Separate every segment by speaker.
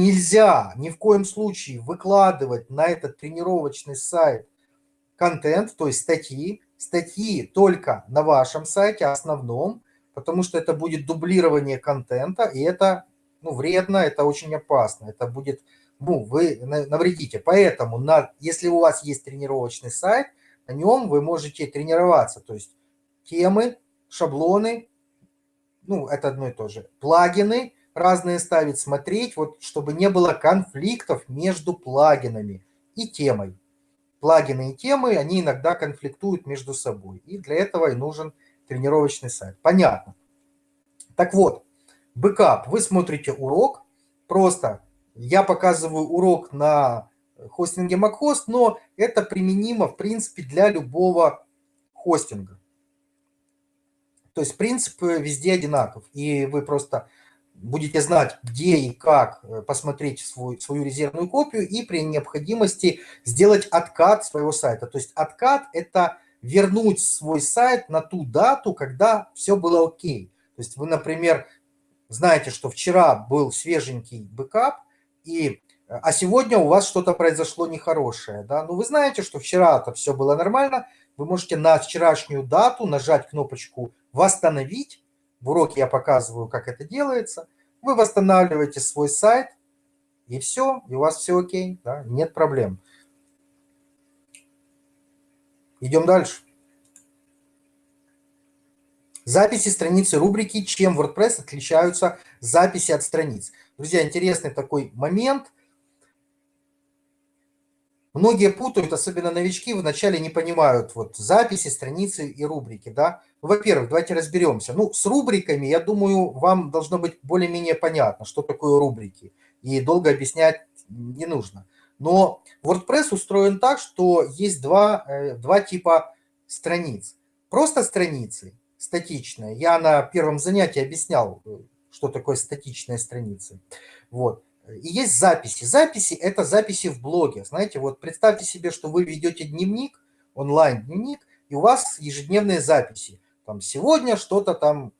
Speaker 1: нельзя ни в коем случае выкладывать на этот тренировочный сайт контент, то есть статьи, статьи только на вашем сайте, основном, потому что это будет дублирование контента, и это ну, вредно, это очень опасно, это будет, ну, вы навредите. Поэтому, на, если у вас есть тренировочный сайт, на нем вы можете тренироваться, то есть темы, шаблоны, ну, это одно и то же, плагины разные ставить, смотреть, вот, чтобы не было конфликтов между плагинами и темой. Плагины и темы, они иногда конфликтуют между собой, и для этого и нужен тренировочный сайт. Понятно. Так вот, бэкап. Вы смотрите урок, просто я показываю урок на хостинге MacHost, но это применимо, в принципе, для любого хостинга. То есть принцип везде одинаков, и вы просто будете знать, где и как э, посмотреть свой, свою резервную копию и при необходимости сделать откат своего сайта. То есть откат – это вернуть свой сайт на ту дату, когда все было окей. То есть вы, например, знаете, что вчера был свеженький бэкап, и, а сегодня у вас что-то произошло нехорошее. Да? Ну, вы знаете, что вчера-то все было нормально, вы можете на вчерашнюю дату нажать кнопочку «Восстановить». В уроке я показываю, как это делается. Вы восстанавливаете свой сайт, и все, и у вас все окей, да? нет проблем. Идем дальше. Записи страницы рубрики, чем WordPress отличаются записи от страниц. Друзья, интересный такой момент. Многие путают, особенно новички, вначале не понимают вот записи, страницы и рубрики. Да? Во-первых, давайте разберемся. Ну, с рубриками, я думаю, вам должно быть более-менее понятно, что такое рубрики. И долго объяснять не нужно. Но WordPress устроен так, что есть два, э, два типа страниц. Просто страницы статичная. Я на первом занятии объяснял, э, что такое статичная страница. Вот. И есть записи. Записи – это записи в блоге. Знаете, вот представьте себе, что вы ведете дневник, онлайн-дневник, и у вас ежедневные записи. Там сегодня что-то там,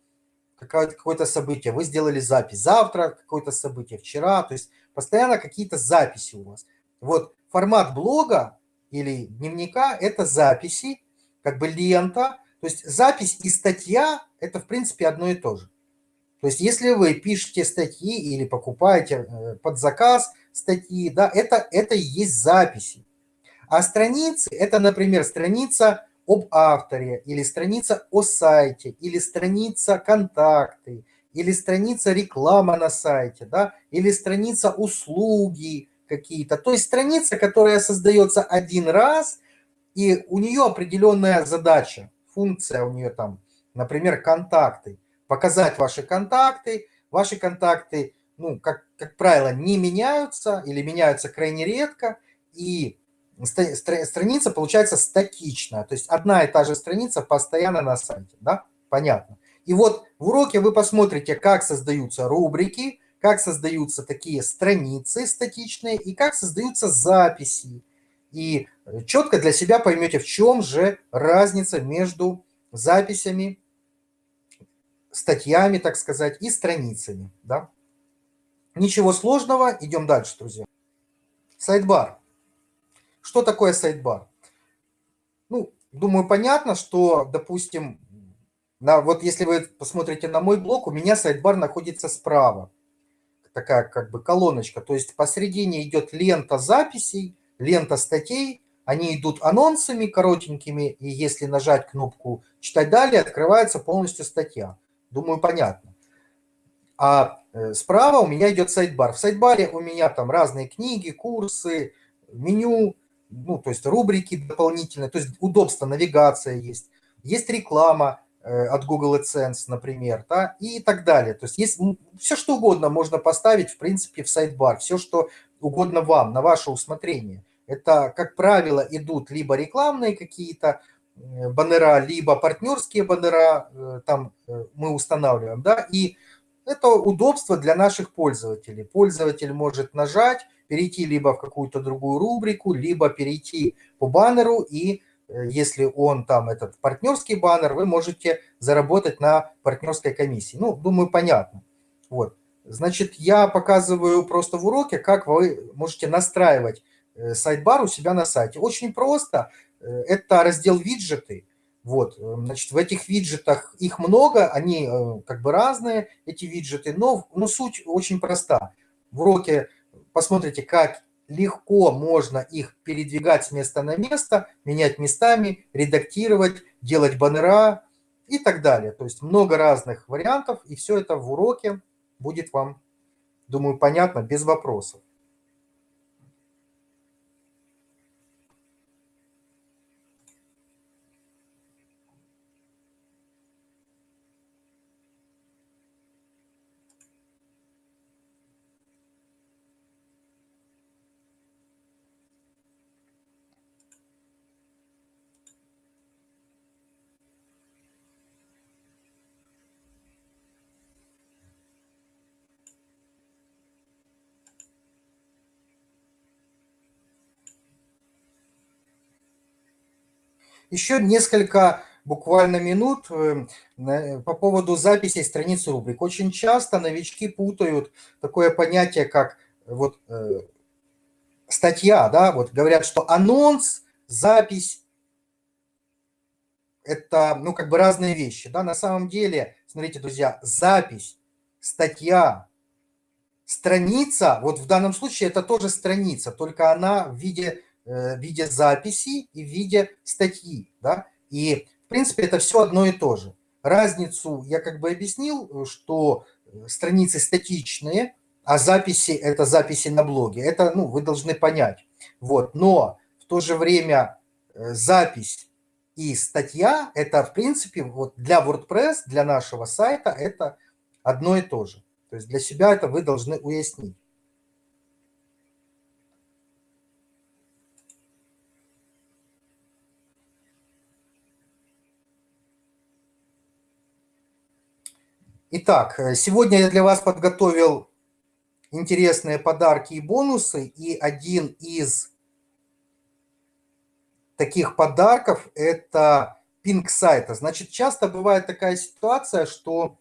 Speaker 1: какое-то событие, вы сделали запись. Завтра какое-то событие, вчера. То есть постоянно какие-то записи у вас. Вот формат блога или дневника – это записи, как бы лента, то есть запись и статья – это, в принципе, одно и то же. То есть если вы пишете статьи или покупаете э, под заказ статьи, да, это, это и есть записи. А страницы – это, например, страница об авторе, или страница о сайте, или страница контакты, или страница реклама на сайте, да, или страница услуги какие-то. То есть страница, которая создается один раз, и у нее определенная задача функция у нее там, например, контакты. Показать ваши контакты. Ваши контакты, ну, как, как правило, не меняются или меняются крайне редко. И страница получается статичная. То есть одна и та же страница постоянно на сайте. Да? Понятно. И вот в уроке вы посмотрите, как создаются рубрики, как создаются такие страницы статичные и как создаются записи и четко для себя поймете, в чем же разница между записями, статьями, так сказать, и страницами. Да? Ничего сложного, идем дальше, друзья. Сайдбар. Что такое сайдбар? Ну, думаю, понятно, что, допустим, на, вот если вы посмотрите на мой блог, у меня сайдбар находится справа. Такая как бы колоночка. То есть посередине идет лента записей, лента статей, они идут анонсами коротенькими, и если нажать кнопку «Читать далее», открывается полностью статья. Думаю, понятно. А э, справа у меня идет сайдбар. В сайдбаре у меня там разные книги, курсы, меню, ну, то есть рубрики дополнительные, то есть удобство, навигация есть. Есть реклама э, от Google AdSense, например, да, и так далее. То есть есть все, что угодно можно поставить, в принципе, в сайдбар. Все, что угодно вам, на ваше усмотрение. Это, как правило, идут либо рекламные какие-то баннера, либо партнерские баннера, э, там э, мы устанавливаем, да, и это удобство для наших пользователей. Пользователь может нажать, перейти либо в какую-то другую рубрику, либо перейти по баннеру, и если он там этот партнерский баннер, вы можете заработать на партнерской комиссии. Ну, думаю, понятно. Вот. Значит, я показываю просто в уроке, как вы можете настраивать э, сайт-бар у себя на сайте. Очень просто. Э, это раздел виджеты. Вот, значит, в этих виджетах их много, они как бы разные, эти виджеты, но, но суть очень проста. В уроке посмотрите, как легко можно их передвигать с места на место, менять местами, редактировать, делать баннера и так далее. То есть много разных вариантов, и все это в уроке будет вам, думаю, понятно, без вопросов. Еще несколько буквально минут э, по поводу записи страниц рубрик. Очень часто новички путают такое понятие, как вот э, статья, да, вот говорят, что анонс, запись – это, ну, как бы разные вещи, да, на самом деле, смотрите, друзья, запись, статья, страница, вот в данном случае это тоже страница, только она в виде Э, в виде записи и в виде статьи. Да? И, в принципе, это все одно и то же. Разницу я как бы объяснил, что э, страницы статичные, а записи – это записи на блоге. Это ну, вы должны понять. Вот. Но в то же время э, запись и статья – это, в принципе, вот для WordPress, для нашего сайта – это одно и то же. То есть для себя это вы должны уяснить. Итак, э, сегодня я для вас подготовил интересные подарки и бонусы. И один из таких подарков – это пинг сайта. Значит, часто бывает такая ситуация, что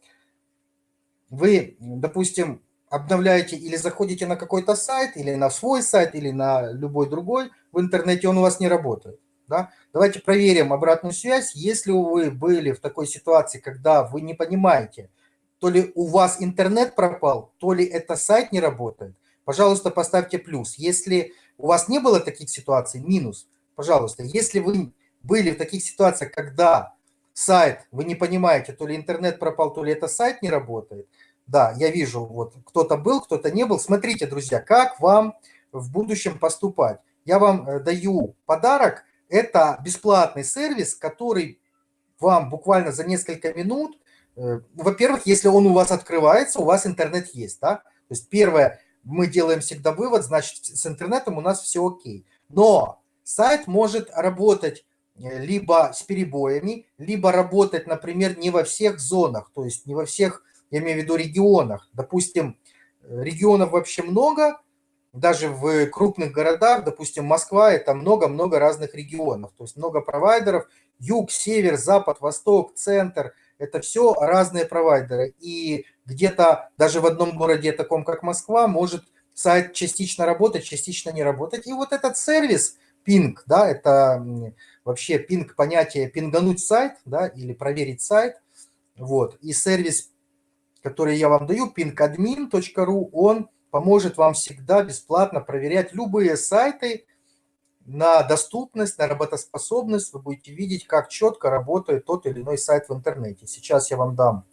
Speaker 1: вы, допустим, обновляете или заходите на какой-то сайт, или на свой сайт, или на любой другой в интернете, он у вас не работает. Да? Давайте проверим обратную связь. Если вы были в такой ситуации, когда вы не понимаете, то ли у вас интернет пропал, то ли это сайт не работает, пожалуйста, поставьте плюс. Если у вас не было таких ситуаций, минус, пожалуйста. Если вы были в таких ситуациях, когда сайт, вы не понимаете, то ли интернет пропал, то ли это сайт не работает, да, я вижу, вот кто-то был, кто-то не был. Смотрите, друзья, как вам в будущем поступать. Я вам э, даю подарок. Это бесплатный сервис, который вам буквально за несколько минут во-первых, если он у вас открывается, у вас интернет есть, да? То есть первое, мы делаем всегда вывод, значит, с интернетом у нас все окей. Но сайт может работать э, либо с перебоями, либо работать, например, не во всех зонах, то есть не во всех, я имею в виду регионах. Допустим, э, регионов вообще много, даже в крупных городах, допустим, Москва, это много-много разных регионов, то есть много провайдеров, юг, север, запад, восток, центр – это все разные провайдеры. И где-то даже в одном городе, таком как Москва, может сайт частично работать, частично не работать. И вот этот сервис Ping, да, это вообще Ping понятие пингануть сайт, да, или проверить сайт. Вот. И сервис, который я вам даю, pingadmin.ru, он поможет вам всегда бесплатно проверять любые сайты, на доступность, на работоспособность вы будете видеть, как четко работает тот или иной сайт в интернете. Сейчас я вам дам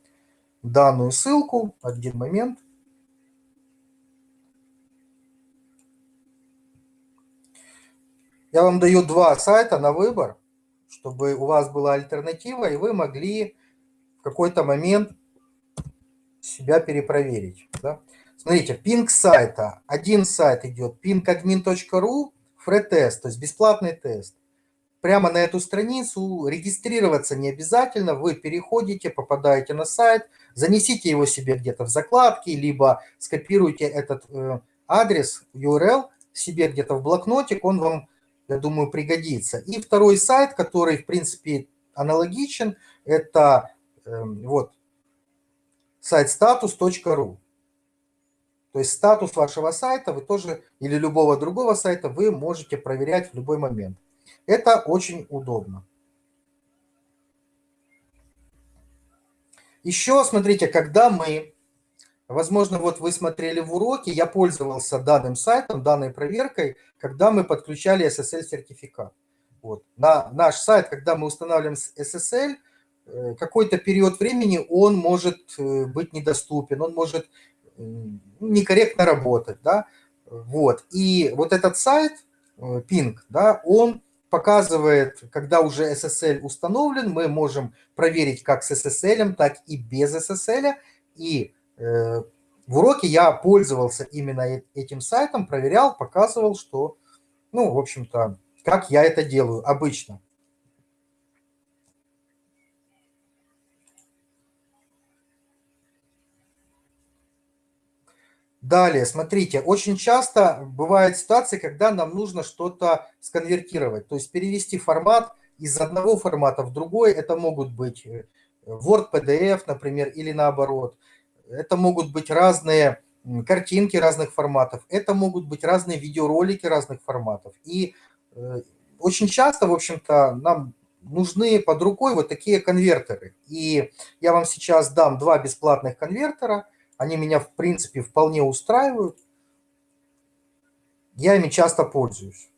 Speaker 1: данную ссылку. Один момент. Я вам даю два сайта на выбор, чтобы у вас была альтернатива, и вы могли в какой-то момент себя перепроверить. Да? Смотрите, пинг сайта. Один сайт идет pingadmin.ru, фред-тест, то есть бесплатный тест. Прямо на эту страницу регистрироваться не обязательно, вы переходите, попадаете на сайт, занесите его себе где-то в закладки, либо скопируйте этот э, адрес, URL себе где-то в блокнотик, он вам, я думаю, пригодится. И второй сайт, который, в принципе, аналогичен, это э, вот сайт status.ru. То есть статус вашего сайта вы тоже, или любого другого сайта, вы можете проверять в любой момент. Это очень удобно. Еще, смотрите, когда мы, возможно, вот вы смотрели в уроке, я пользовался данным сайтом, данной проверкой, когда мы подключали SSL-сертификат. Вот. На наш сайт, когда мы устанавливаем SSL, э, какой-то период времени он может э, быть недоступен, он может некорректно работать, да, вот. И вот этот сайт, э, Ping, да, он показывает, когда уже SSL установлен, мы можем проверить как с SSL, так и без SSL. И э, в уроке я пользовался именно этим сайтом, проверял, показывал, что, ну, в общем-то, как я это делаю обычно. Далее, смотрите, очень часто бывают ситуации, когда нам нужно что-то сконвертировать, то есть перевести формат из одного формата в другой. Это могут быть э, Word, PDF, например, или наоборот. Это могут быть разные картинки разных форматов, это могут быть разные видеоролики разных форматов. И э, очень часто, в общем-то, нам нужны под рукой вот такие конвертеры. И я вам сейчас дам два бесплатных конвертера – они меня, в принципе, вполне устраивают. Я ими часто пользуюсь.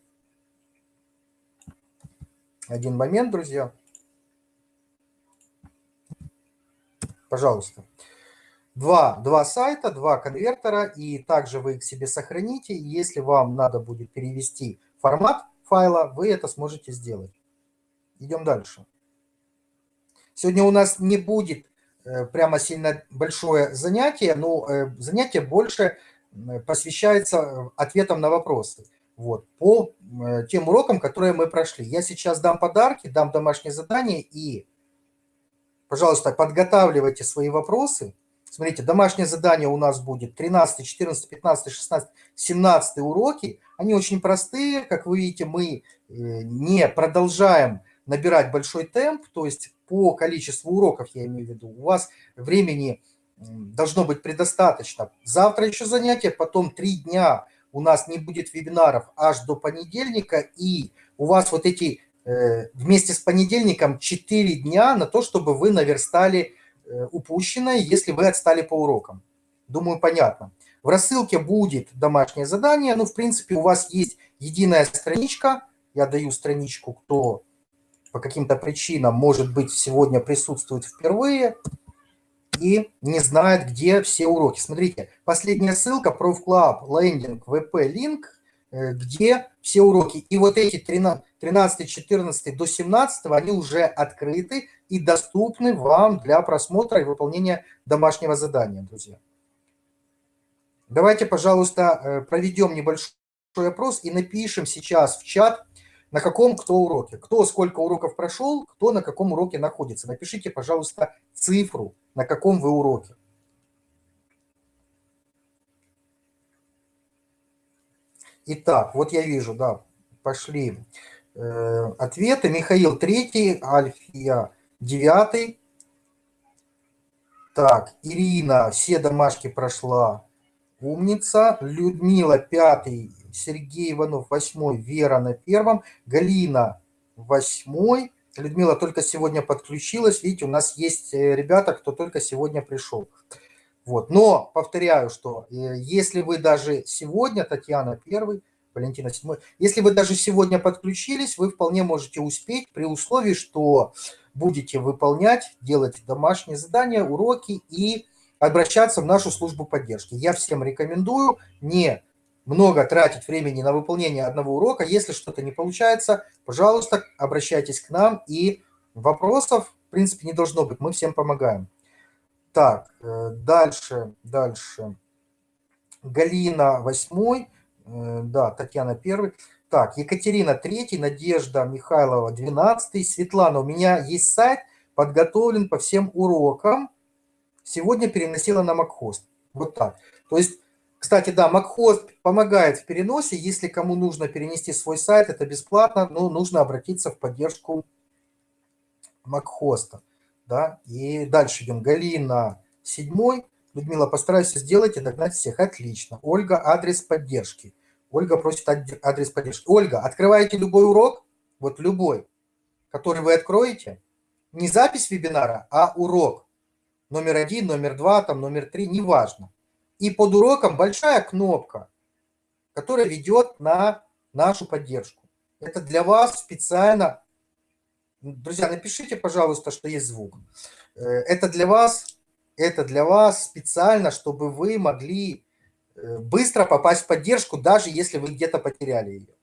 Speaker 1: Один момент, друзья. Пожалуйста. Два, два сайта, два конвертера, и также вы их себе сохраните. Если вам надо будет перевести формат файла, вы это сможете сделать. Идем дальше. Сегодня у нас не будет прямо сильно большое занятие, но э, занятие больше посвящается ответам на вопросы. Вот, по тем урокам, которые мы прошли. Я сейчас дам подарки, дам домашнее задание и, пожалуйста, подготавливайте свои вопросы. Смотрите, домашнее задание у нас будет 13, 14, 15, 16, 17 уроки. Они очень простые. Как вы видите, мы э, не продолжаем набирать большой темп, то есть по количеству уроков, я имею в виду, у вас времени должно быть предостаточно. Завтра еще занятия, потом три дня у нас не будет вебинаров аж до понедельника, и у вас вот эти э, вместе с понедельником 4 дня на то, чтобы вы наверстали э, упущенное, если вы отстали по урокам. Думаю, понятно. В рассылке будет домашнее задание, ну, в принципе, у вас есть единая страничка, я даю страничку, кто по каким-то причинам, может быть, сегодня присутствует впервые и не знает, где все уроки. Смотрите, последняя ссылка ProfClub, лендинг, VP, линк, э, где все уроки. И вот эти 13, 14 до 17, они уже открыты и доступны вам для просмотра и выполнения домашнего задания, друзья. Давайте, пожалуйста, э, проведем небольшой опрос и напишем сейчас в чат на каком кто уроке. Кто сколько уроков прошел, кто на каком уроке находится. Напишите, пожалуйста, цифру, на каком вы уроке. Итак, вот я вижу, да, пошли э, ответы. Михаил третий, Альфия девятый. Так, Ирина все домашки прошла, умница. Людмила пятый, Сергей Иванов восьмой, Вера на первом, Галина восьмой. Людмила только сегодня подключилась. Видите, у нас есть э, ребята, кто только сегодня пришел. Вот. Но повторяю, что э, если вы даже сегодня, Татьяна первый, Валентина седьмой, если вы даже сегодня подключились, вы вполне можете успеть при условии, что будете выполнять, делать домашние задания, уроки и обращаться в нашу службу поддержки. Я всем рекомендую не много тратить времени на выполнение одного урока. Если что-то не получается, пожалуйста, обращайтесь к нам, и вопросов, в принципе, не должно быть. Мы всем помогаем. Так, э, дальше, дальше. Галина 8, э, да, Татьяна 1. Так, Екатерина 3, Надежда Михайлова 12, Светлана, у меня есть сайт, подготовлен по всем урокам. Сегодня переносила на Макхост. Вот так. То есть кстати, да, MacHost помогает в переносе. Если кому нужно перенести свой сайт, это бесплатно, но нужно обратиться в поддержку MacHost. Да? И дальше идем. Галина седьмой. Людмила, постараюсь сделать и догнать всех. Отлично. Ольга, адрес поддержки. Ольга просит адрес поддержки. Ольга, открываете любой урок, вот любой, который вы откроете, не запись вебинара, а урок. Номер один, номер два, там, номер три, неважно. И под уроком большая кнопка, которая ведет на нашу поддержку. Это для вас специально. Друзья, напишите, пожалуйста, что есть звук. Э, это для вас, это для вас специально, чтобы вы могли э, быстро попасть в поддержку, даже если вы где-то потеряли ее.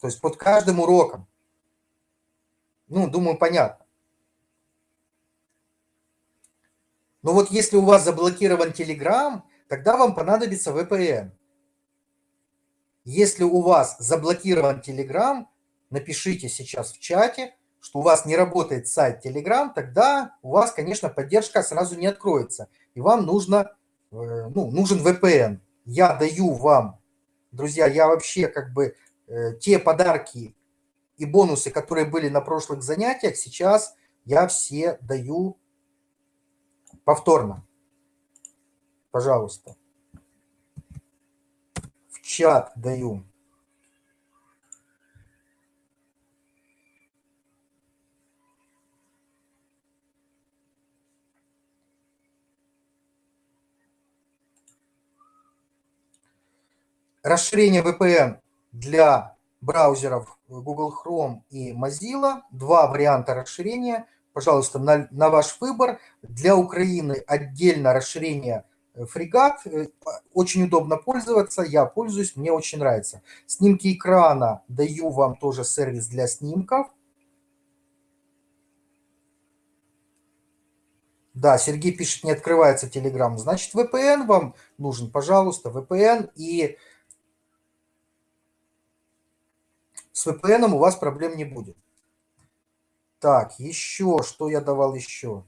Speaker 1: То есть под каждым уроком. Ну, думаю, понятно. Но вот если у вас заблокирован Telegram, тогда вам понадобится VPN. Если у вас заблокирован Telegram, напишите сейчас в чате, что у вас не работает сайт Telegram, тогда у вас, конечно, поддержка сразу не откроется. И вам нужно, э, ну, нужен VPN. Я даю вам, друзья, я вообще как бы э, те подарки и бонусы, которые были на прошлых занятиях, сейчас я все даю повторно. Пожалуйста чат даю. Расширение VPN для браузеров Google Chrome и Mozilla. Два варианта расширения. Пожалуйста, на, на ваш выбор. Для Украины отдельно расширение фрегат, э, очень удобно пользоваться, я пользуюсь, мне очень нравится. Снимки экрана, даю вам тоже сервис для снимков. Да, Сергей пишет, не открывается Telegram. Значит, VPN вам нужен, пожалуйста, VPN. И с VPN у вас проблем не будет. Так, еще, что я давал еще?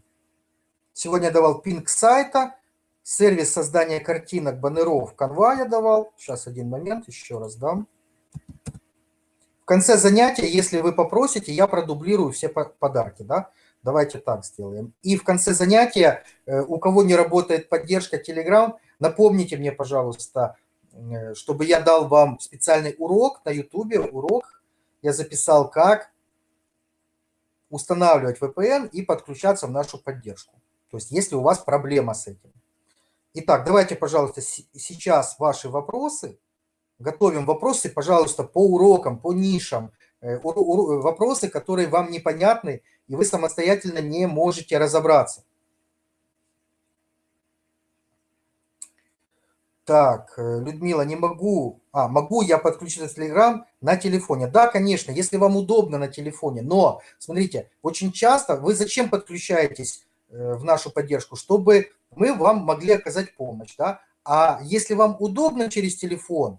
Speaker 1: Сегодня я давал пинг сайта. Сервис создания картинок, баннеров Canva я давал. Сейчас один момент, еще раз дам. В конце занятия, если вы попросите, я продублирую все подарки. Да? Давайте так сделаем. И в конце занятия, э, у кого не работает поддержка Telegram, напомните мне, пожалуйста, э, чтобы я дал вам специальный урок на YouTube. Урок я записал, как устанавливать VPN и подключаться в нашу поддержку. То есть, если у вас проблема с этим. Итак, давайте, пожалуйста, сейчас ваши вопросы. Готовим вопросы, пожалуйста, по урокам, по нишам. Э, вопросы, которые вам непонятны, и вы самостоятельно не можете разобраться. Так, э, Людмила, не могу. А, могу я подключиться Telegram на телефоне? Да, конечно, если вам удобно на телефоне. Но, смотрите, очень часто вы зачем подключаетесь э, в нашу поддержку? Чтобы мы вам могли оказать помощь. Да? А если вам удобно через телефон,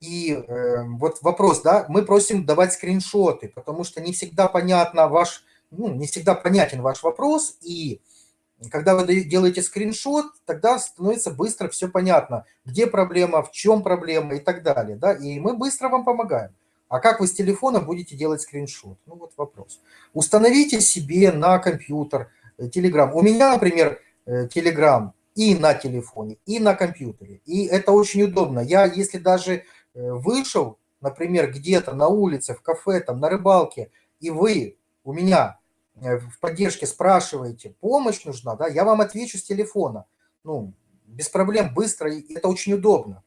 Speaker 1: и э, вот вопрос, да, мы просим давать скриншоты, потому что не всегда понятно ваш, ну, не всегда понятен ваш вопрос, и когда вы делаете скриншот, тогда становится быстро все понятно, где проблема, в чем проблема и так далее, да, и мы быстро вам помогаем. А как вы с телефона будете делать скриншот? Ну вот вопрос. Установите себе на компьютер Telegram. У меня, например, Э, Telegram и на телефоне, и на компьютере. И это очень удобно. Я, если даже э, вышел, например, где-то на улице, в кафе, там, на рыбалке, и вы у меня э, в поддержке спрашиваете, помощь нужна, да, я вам отвечу с телефона. Ну, без проблем, быстро, и это очень удобно.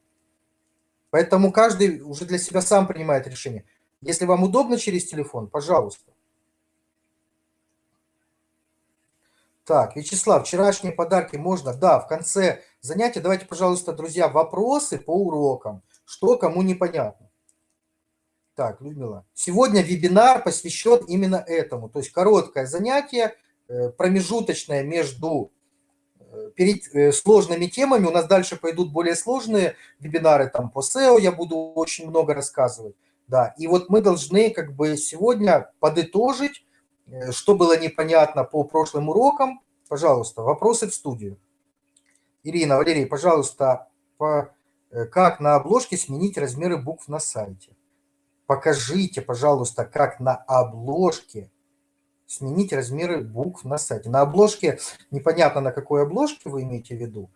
Speaker 1: Поэтому каждый уже для себя сам принимает решение. Если вам удобно через телефон, пожалуйста. Так, Вячеслав, вчерашние подарки можно? Да, в конце занятия давайте, пожалуйста, друзья, вопросы по урокам. Что кому непонятно. Так, Людмила. Сегодня вебинар посвящен именно этому. То есть короткое занятие, э, промежуточное между э, перед э, сложными темами. У нас дальше пойдут более сложные вебинары там по SEO. Я буду очень много рассказывать. Да, и вот мы должны как бы сегодня подытожить что было непонятно по прошлым урокам? Пожалуйста, вопросы в студию. Ирина, Валерий, пожалуйста, по, э, как на обложке сменить размеры букв на сайте? Покажите, пожалуйста, как на обложке сменить размеры букв на сайте. На обложке, непонятно на какой обложке вы имеете в виду,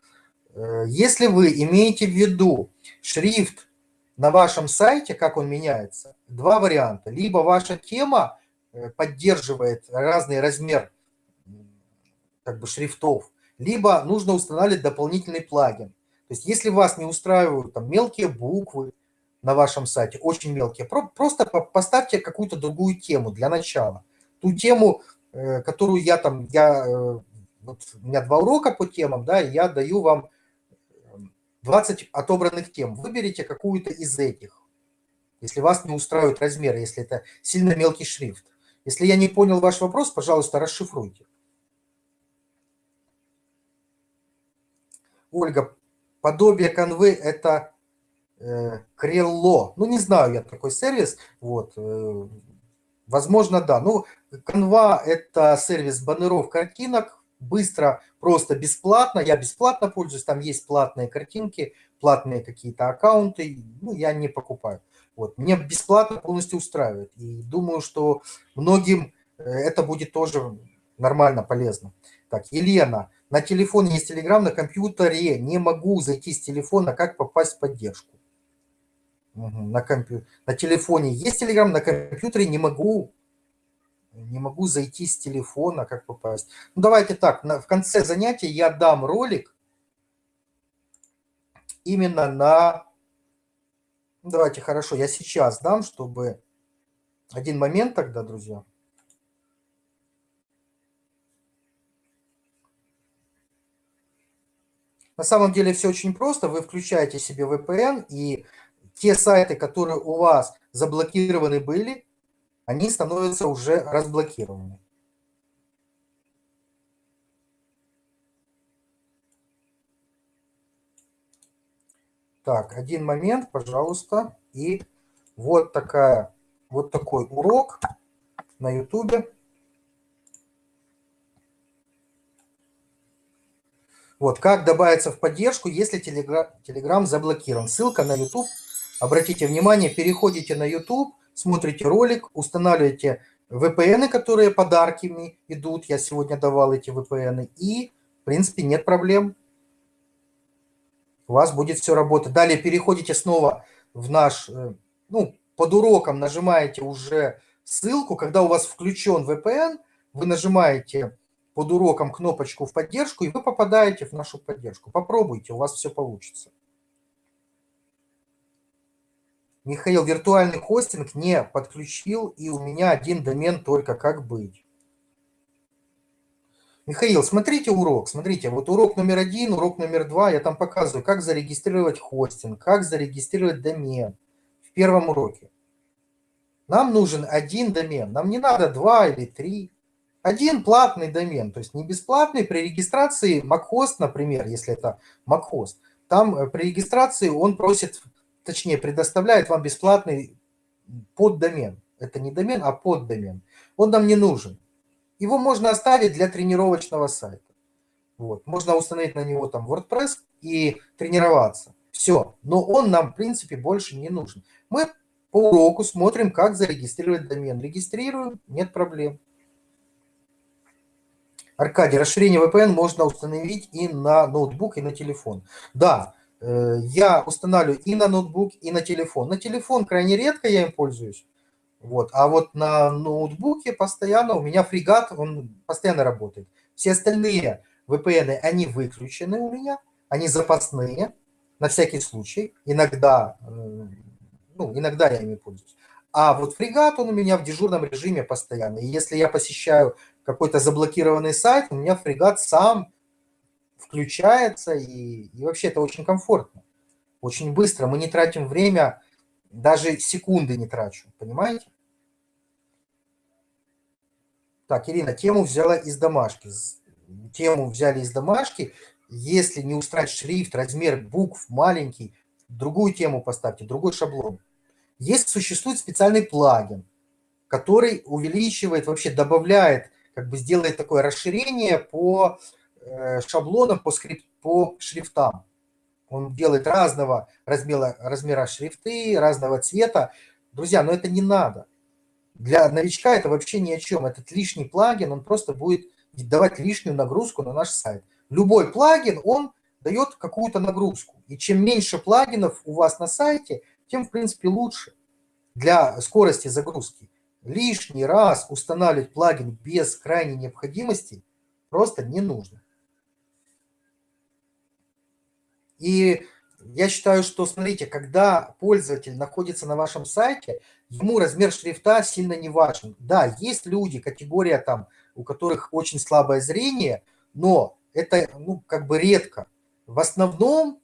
Speaker 1: Э, если вы имеете в виду шрифт на вашем сайте, как он меняется, два варианта. Либо ваша тема э, поддерживает разный размер как бы, шрифтов, либо нужно устанавливать дополнительный плагин. То есть если вас не устраивают там, мелкие буквы на вашем сайте, очень мелкие, просто поставьте какую-то другую тему для начала. Ту тему, э, которую я там, я, вот у меня два урока по темам, да, я даю вам 20 отобранных тем. Выберите какую-то из этих, если вас не устраивает размер, если это сильно мелкий шрифт. Если я не понял ваш вопрос, пожалуйста, расшифруйте. Ольга, подобие конвы – это э, крелло. Ну, не знаю я такой сервис. Вот, э, возможно, да. Ну, канва – это сервис баннеров картинок, быстро, просто бесплатно. Я бесплатно пользуюсь, там есть платные картинки, платные какие-то аккаунты, ну, я не покупаю. Вот. Мне бесплатно полностью устраивает. И думаю, что многим э, это будет тоже нормально, полезно. Так, Елена, на телефоне есть Telegram, на компьютере не могу зайти с телефона, как попасть в поддержку? Угу, на, компью... на телефоне есть Telegram, на компьютере не могу не могу зайти с телефона, как попасть. Ну, давайте так, на, в конце занятия я дам ролик именно на... Давайте, хорошо, я сейчас дам, чтобы... Один момент тогда, друзья. На самом деле все очень просто. Вы включаете себе VPN, и те сайты, которые у вас заблокированы были, они становятся уже разблокированы. Так, один момент, пожалуйста. И вот такая, вот такой урок на YouTube. Вот, как добавиться в поддержку, если Telegram заблокирован. Ссылка на YouTube. Обратите внимание, переходите на YouTube, смотрите ролик, устанавливаете VPN, которые подарками идут. Я сегодня давал эти VPN. И, в принципе, нет проблем. У вас будет все работать. Далее переходите снова в наш, э, ну, под уроком нажимаете уже ссылку. Когда у вас включен VPN, вы нажимаете под уроком кнопочку в поддержку, и вы попадаете в нашу поддержку. Попробуйте, у вас все получится. Михаил, виртуальный хостинг не подключил, и у меня один домен только как быть. Михаил, смотрите урок, смотрите, вот урок номер один, урок номер два, я там показываю, как зарегистрировать хостинг, как зарегистрировать домен в первом уроке. Нам нужен один домен, нам не надо два или три. Один платный домен, то есть не бесплатный, при регистрации MacHost, например, если это MacHost, там э, при регистрации он просит точнее, предоставляет вам бесплатный поддомен. Это не домен, а поддомен. Он нам не нужен. Его можно оставить для тренировочного сайта. Вот. Можно установить на него там WordPress и тренироваться. Все. Но он нам, в принципе, больше не нужен. Мы по уроку смотрим, как зарегистрировать домен. Регистрируем, нет проблем. Аркадий, расширение VPN можно установить и на ноутбук, и на телефон. Да, Э, я устанавливаю и на ноутбук, и на телефон. На телефон крайне редко я им пользуюсь. Вот. А вот на ноутбуке постоянно, у меня фрегат, он постоянно работает. Все остальные VPN, они выключены у меня, они запасные, на всякий случай. Иногда, э, ну, иногда я ими пользуюсь. А вот фрегат, он у меня в дежурном режиме постоянно. И если я посещаю какой-то заблокированный сайт, у меня фрегат сам включается, и, и вообще это очень комфортно, очень быстро. Мы не тратим время, даже секунды не трачу, понимаете? Так, Ирина, тему взяла из домашки. Тему взяли из домашки. Если не устраивать шрифт, размер букв маленький, другую тему поставьте, другой шаблон. Есть, существует специальный плагин, который увеличивает, вообще добавляет, как бы сделает такое расширение по Э, шаблоном по, скрипт, по шрифтам. Он делает разного размера, размера шрифты, разного цвета. Друзья, но это не надо. Для новичка это вообще ни о чем. Этот лишний плагин, он просто будет давать лишнюю нагрузку на наш сайт. Любой плагин, он дает какую-то нагрузку. И чем меньше плагинов у вас на сайте, тем, в принципе, лучше для скорости загрузки. Лишний раз устанавливать плагин без крайней необходимости просто не нужно. И я считаю, что, смотрите, когда пользователь находится на вашем сайте, ему размер шрифта сильно не важен. Да, есть люди, категория там, у которых очень слабое зрение, но это, ну, как бы редко. В основном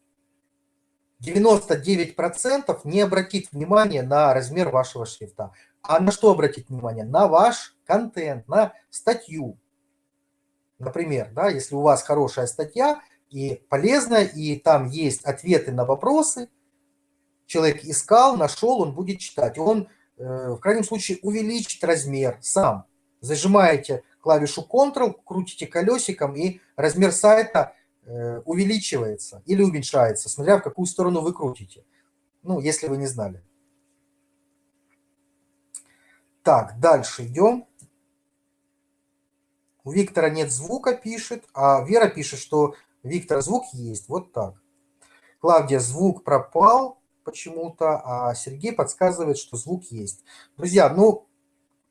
Speaker 1: 99% не обратит внимания на размер вашего шрифта. А на что обратить внимание? На ваш контент, на статью. Например, да, если у вас хорошая статья, и полезно, и там есть ответы на вопросы. Человек искал, нашел, он будет читать. Он, э, в крайнем случае, увеличит размер сам. Зажимаете клавишу Ctrl, крутите колесиком, и размер сайта э, увеличивается или уменьшается, смотря в какую сторону вы крутите. Ну, если вы не знали. Так, дальше идем. У Виктора нет звука, пишет, а Вера пишет, что Виктор, звук есть, вот так. Клавдия, звук пропал почему-то, а Сергей подсказывает, что звук есть. Друзья, ну,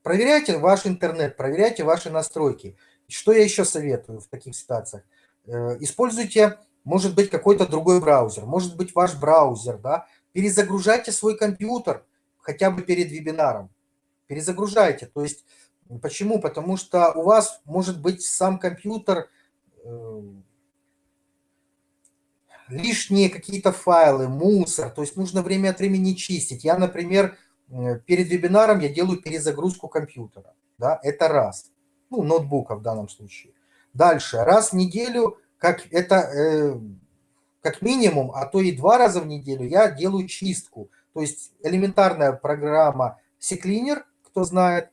Speaker 1: проверяйте ваш интернет, проверяйте ваши настройки. Что я еще советую в таких ситуациях? Э, используйте, может быть, какой-то другой браузер, может быть, ваш браузер, да, перезагружайте свой компьютер хотя бы перед вебинаром. Перезагружайте, то есть, почему? Потому что у вас может быть сам компьютер э, лишние какие-то файлы, мусор, то есть нужно время от времени чистить. Я, например, перед вебинаром я делаю перезагрузку компьютера, да, это раз, ну, ноутбука в данном случае. Дальше, раз в неделю, как это, э, как минимум, а то и два раза в неделю я делаю чистку. То есть элементарная программа CCleaner, кто знает,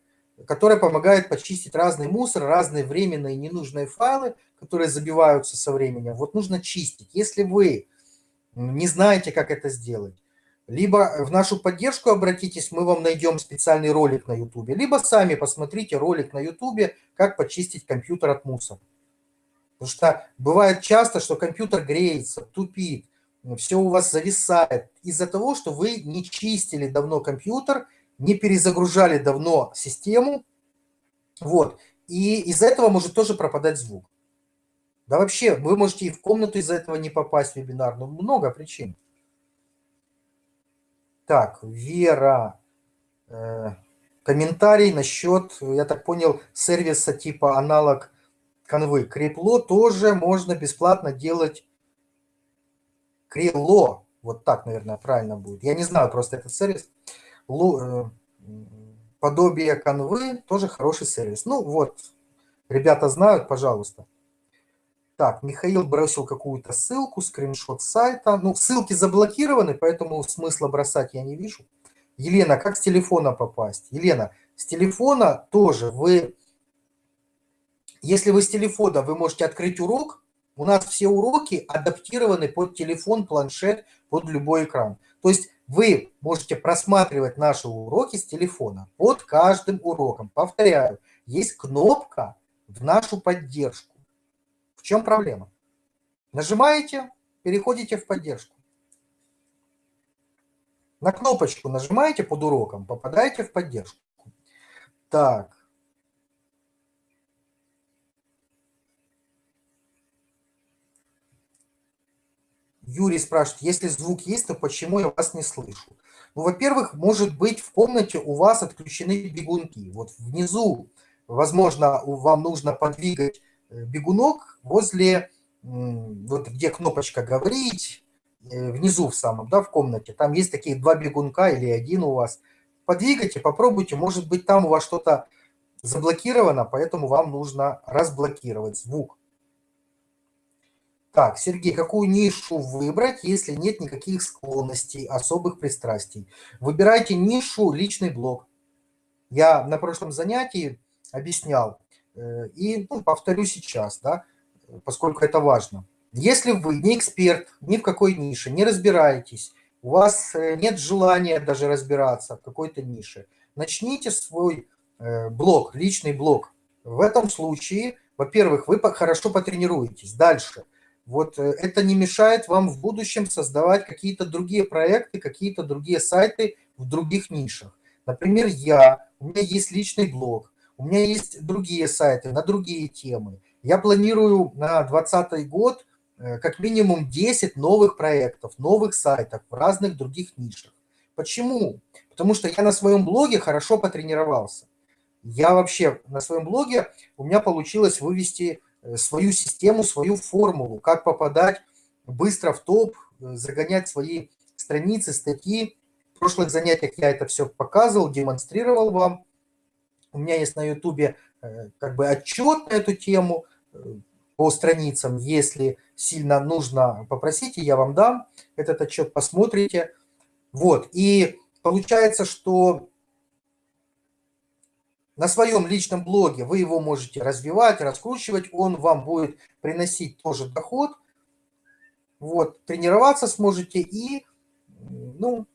Speaker 1: которая помогает почистить разный мусор, разные временные ненужные файлы, которые забиваются со временем, вот нужно чистить. Если вы не знаете, как это сделать, либо в нашу поддержку обратитесь, мы вам найдем специальный ролик на YouTube, либо сами посмотрите ролик на YouTube, как почистить компьютер от мусора. Потому что бывает часто, что компьютер греется, тупит, все у вас зависает из-за того, что вы не чистили давно компьютер, не перезагружали давно систему, вот, и из-за этого может тоже пропадать звук. Да вообще, вы можете и в комнату из-за этого не попасть в вебинар. Ну, много причин. Так, Вера. Э, комментарий насчет, я так понял, сервиса типа аналог конвы. Крепло тоже можно бесплатно делать. Крело. Вот так, наверное, правильно будет. Я не знаю просто этот сервис. Э, подобие конвы тоже хороший сервис. Ну вот, ребята знают, пожалуйста. Так, Михаил бросил какую-то ссылку, скриншот сайта. Ну, ссылки заблокированы, поэтому смысла бросать я не вижу. Елена, как с телефона попасть? Елена, с телефона тоже вы... Если вы с телефона, вы можете открыть урок. У нас все уроки адаптированы под телефон, планшет, под любой экран. То есть вы можете просматривать наши уроки с телефона под каждым уроком. Повторяю, есть кнопка в нашу поддержку. В чем проблема? Нажимаете, переходите в поддержку. На кнопочку нажимаете под уроком, попадаете в поддержку. Так. Юрий спрашивает, если звук есть, то почему я вас не слышу? Ну, во-первых, может быть, в комнате у вас отключены бегунки. Вот внизу, возможно, вам нужно подвигать Э, бегунок возле, вот где кнопочка «Говорить», э, внизу в самом, да, в комнате. Там есть такие два бегунка или один у вас. Подвигайте, попробуйте, может быть, там у вас что-то заблокировано, поэтому вам нужно разблокировать звук. Так, Сергей, какую нишу выбрать, если нет никаких склонностей, особых пристрастий? Выбирайте нишу «Личный блог». Я на прошлом занятии объяснял, Э, и ну, повторю сейчас, да, поскольку это важно. Если вы не эксперт ни в какой нише, не разбираетесь, у вас э, нет желания даже разбираться в какой-то нише, начните свой э, блог, личный блог. В этом случае, во-первых, вы хорошо потренируетесь. Дальше. Вот э, это не мешает вам в будущем создавать какие-то другие проекты, какие-то другие сайты в других нишах. Например, я, у меня есть личный блог, у меня есть другие сайты на другие темы. Я планирую на 2020 год э, как минимум 10 новых проектов, новых сайтов в разных других нишах. Почему? Потому что я на своем блоге хорошо потренировался. Я вообще на своем блоге, у меня получилось вывести свою систему, свою формулу, как попадать быстро в топ, э, загонять свои страницы, статьи. В прошлых занятиях я это все показывал, демонстрировал вам. У меня есть на ютубе э, как бы отчет на эту тему по страницам. Если сильно нужно, попросите, я вам дам этот отчет, посмотрите. Вот, и получается, что на своем личном блоге вы его можете развивать, раскручивать, он вам будет приносить тоже доход. Вот, тренироваться сможете и, ну,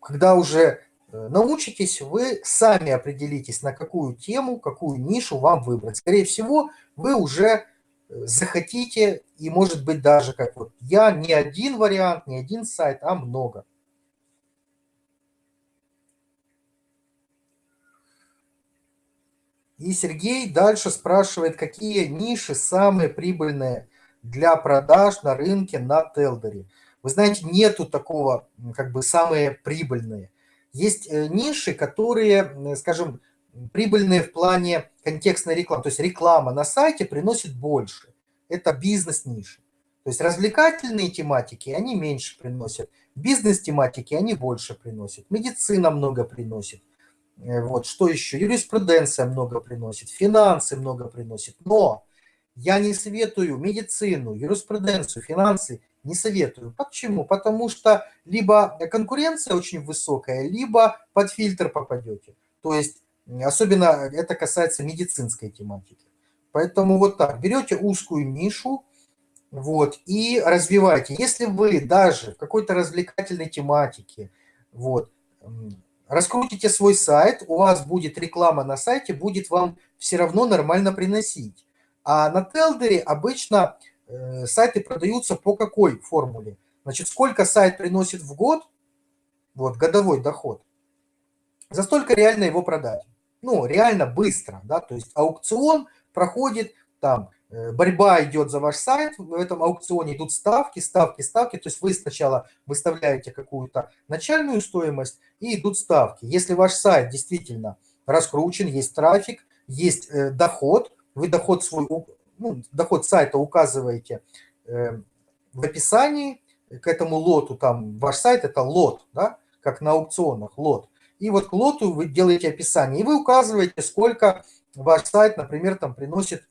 Speaker 1: когда уже э, научитесь, вы сами определитесь, на какую тему, какую нишу вам выбрать. Скорее всего, вы уже э, захотите, и может быть даже как вот я, не один вариант, не один сайт, а много. И Сергей дальше спрашивает, какие ниши самые прибыльные для продаж на рынке на Телдере. Вы знаете, нету такого, как бы, самые прибыльные. Есть э, ниши, которые, скажем, прибыльные в плане контекстной рекламы. То есть реклама на сайте приносит больше. Это бизнес-ниши. То есть развлекательные тематики, они меньше приносят. Бизнес-тематики, они больше приносят. Медицина много приносит. Э, вот, что еще? Юриспруденция много приносит, финансы много приносит. Но я не советую медицину, юриспруденцию, финансы, не советую. Почему? Потому что либо конкуренция очень высокая, либо под фильтр попадете. То есть, особенно это касается медицинской тематики. Поэтому вот так, берете узкую нишу, вот, и развивайте. Если вы даже в какой-то развлекательной тематике, вот, раскрутите свой сайт, у вас будет реклама на сайте, будет вам все равно нормально приносить. А на Телдере обычно э, сайты продаются по какой формуле? Значит, сколько сайт приносит в год, вот, годовой доход, за столько реально его продать. Ну, реально быстро, да, то есть аукцион проходит там борьба идет за ваш сайт, в этом аукционе идут ставки, ставки, ставки, то есть вы сначала выставляете какую-то начальную стоимость и идут ставки. Если ваш сайт действительно раскручен, есть трафик, есть э, доход, вы доход свой, ну, доход сайта указываете э, в описании к этому лоту, там ваш сайт это лот, да, как на аукционах лот. И вот к лоту вы делаете описание, и вы указываете, сколько ваш сайт, например, там приносит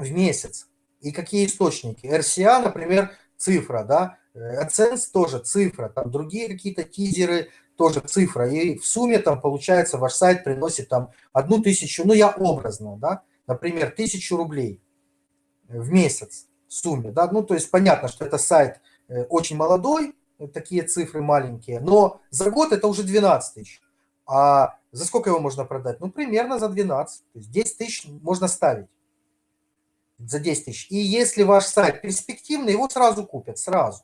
Speaker 1: в месяц. И какие источники? RCA, например, цифра, да, AdSense тоже цифра, там другие какие-то тизеры тоже цифра. И в сумме там получается ваш сайт приносит там одну тысячу, ну я образно, да, например, тысячу рублей в месяц в сумме, да, ну то есть понятно, что это сайт э, очень молодой, такие цифры маленькие, но за год это уже 12 тысяч. А за сколько его можно продать? Ну, примерно за 12. То есть 10 тысяч можно ставить за 10 тысяч. И если ваш сайт перспективный, его сразу купят, сразу.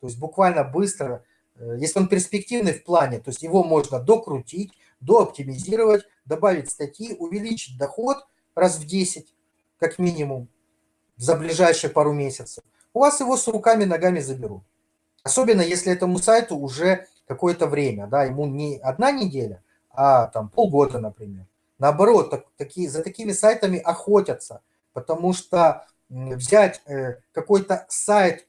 Speaker 1: То есть буквально быстро, э, если он перспективный в плане, то есть его можно докрутить, дооптимизировать, добавить статьи, увеличить доход раз в 10, как минимум, за ближайшие пару месяцев. У вас его с руками, ногами заберут. Особенно если этому сайту уже какое-то время, да, ему не одна неделя, а там полгода, например. Наоборот, так, такие, за такими сайтами охотятся – потому что взять э, какой-то сайт,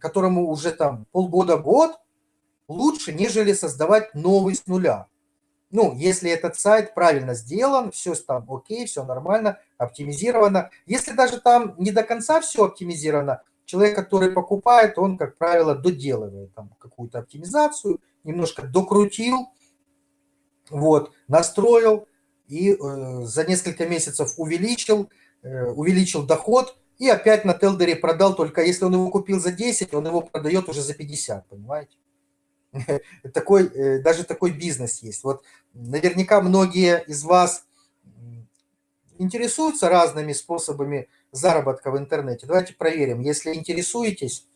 Speaker 1: которому уже там полгода-год, лучше, нежели создавать новый с нуля. Ну, если этот сайт правильно сделан, все там окей, все нормально, оптимизировано. Если даже там не до конца все оптимизировано, человек, который покупает, он, как правило, доделывает там какую-то оптимизацию, немножко докрутил, вот, настроил и э, за несколько месяцев увеличил, Э, увеличил доход и опять на Телдере продал, только если он его купил за 10, он его продает уже за 50, понимаете? Такой, э, даже такой бизнес есть. Вот наверняка многие из вас интересуются разными способами заработка в интернете. Давайте проверим. Если интересуетесь,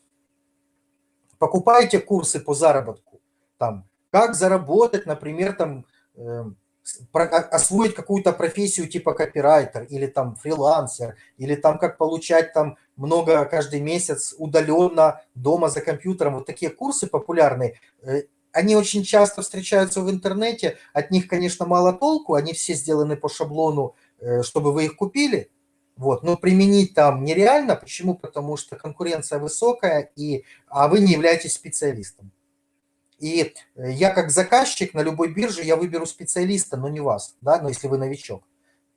Speaker 1: покупайте курсы по заработку. Там, как заработать, например, там, эм, освоить какую-то профессию типа копирайтер или там фрилансер, или там как получать там много каждый месяц удаленно дома за компьютером. Вот такие курсы популярные. Э, они очень часто встречаются в интернете, от них, конечно, мало толку, они все сделаны по шаблону, э, чтобы вы их купили, вот, но применить там нереально. Почему? Потому что конкуренция высокая, и, а вы не являетесь специалистом. И э, я как заказчик на любой бирже, я выберу специалиста, но не вас, да, но если вы новичок.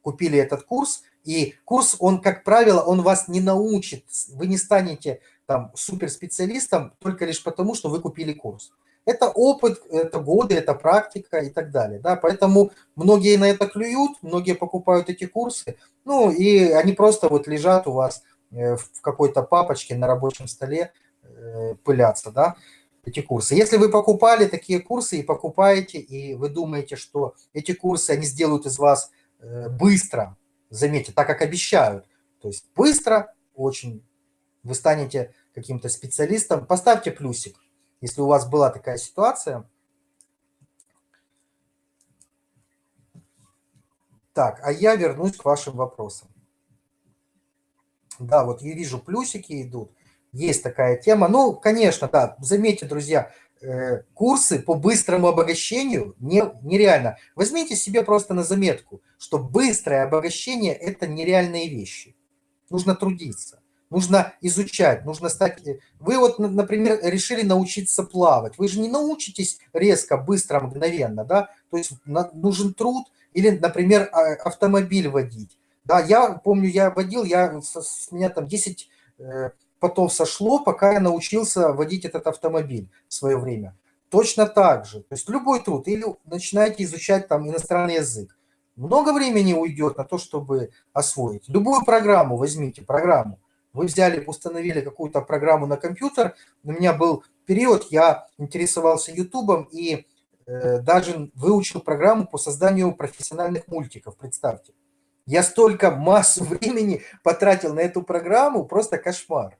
Speaker 1: Купили этот курс, и курс, он, как правило, он вас не научит, вы не станете там суперспециалистом только лишь потому, что вы купили курс. Это опыт, это годы, это практика и так далее. Да? Поэтому многие на это клюют, многие покупают эти курсы, ну и они просто вот лежат у вас э, в какой-то папочке на рабочем столе, э, пылятся. Да? Эти курсы. Если вы покупали такие курсы и покупаете, и вы думаете, что эти курсы, они сделают из вас э, быстро, заметьте, так как обещают, то есть быстро очень вы станете каким-то специалистом, поставьте плюсик, если у вас была такая ситуация. Так, а я вернусь к вашим вопросам. Да, вот я вижу плюсики идут. Есть такая тема. Ну, конечно, да, заметьте, друзья, э, курсы по быстрому обогащению не, нереально. Возьмите себе просто на заметку, что быстрое обогащение – это нереальные вещи. Нужно трудиться, нужно изучать, нужно стать… Э, вы вот, например, решили научиться плавать. Вы же не научитесь резко, быстро, мгновенно, да? То есть нужен труд или, например, а, автомобиль водить. Да, я помню, я водил, я, с меня там 10 потом сошло, пока я научился водить этот автомобиль в свое время. Точно так же. То есть любой труд. Или начинаете изучать там иностранный язык. Много времени уйдет на то, чтобы освоить. Любую программу возьмите, программу. Вы взяли, установили какую-то программу на компьютер. У меня был период, я интересовался ютубом и э, даже выучил программу по созданию профессиональных мультиков, представьте. Я столько массу времени потратил на эту программу, просто кошмар.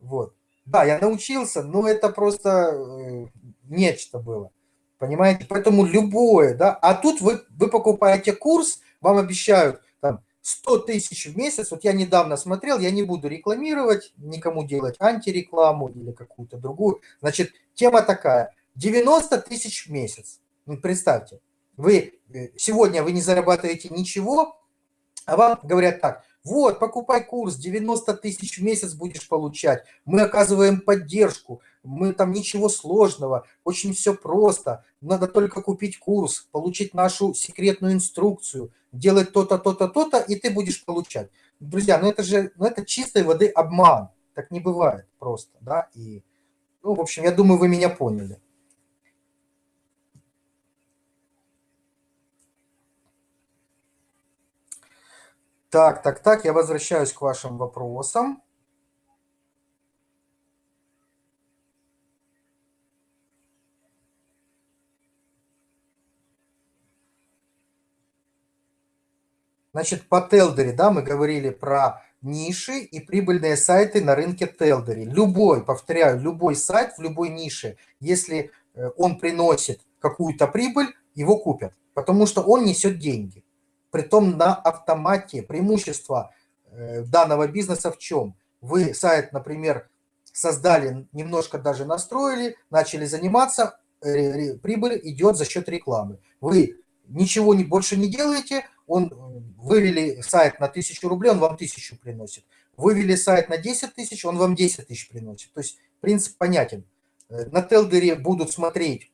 Speaker 1: Вот. Да, я научился, но это просто э, нечто было. Понимаете? Поэтому любое, да. А тут вы, вы покупаете курс, вам обещают там 100 тысяч в месяц. Вот я недавно смотрел, я не буду рекламировать, никому делать антирекламу или какую-то другую. Значит, тема такая. 90 тысяч в месяц. Ну, представьте, вы э, сегодня вы не зарабатываете ничего, а вам говорят так, вот, покупай курс, 90 тысяч в месяц будешь получать. Мы оказываем поддержку, мы там ничего сложного, очень все просто. Надо только купить курс, получить нашу секретную инструкцию, делать то-то, то-то, то-то, и ты будешь получать. Друзья, ну это же, ну это чистой воды обман. Так не бывает просто, да, и, ну, в общем, я думаю, вы меня поняли. Так, так, так, я возвращаюсь к вашим вопросам. Значит, по Телдери, да, мы говорили про ниши и прибыльные сайты на рынке Телдери. Любой, повторяю, любой сайт в любой нише, если э, он приносит какую-то прибыль, его купят, потому что он несет деньги притом на автомате. Преимущество э, данного бизнеса в чем? Вы сайт, например, создали, немножко даже настроили, начали заниматься, прибыль идет за счет рекламы. Вы ничего не, больше не делаете, он э, вывели сайт на 1000 рублей, он вам 1000 приносит. Вывели сайт на 10 тысяч, он вам 10 тысяч приносит. То есть принцип понятен. Э, на Телдере будут смотреть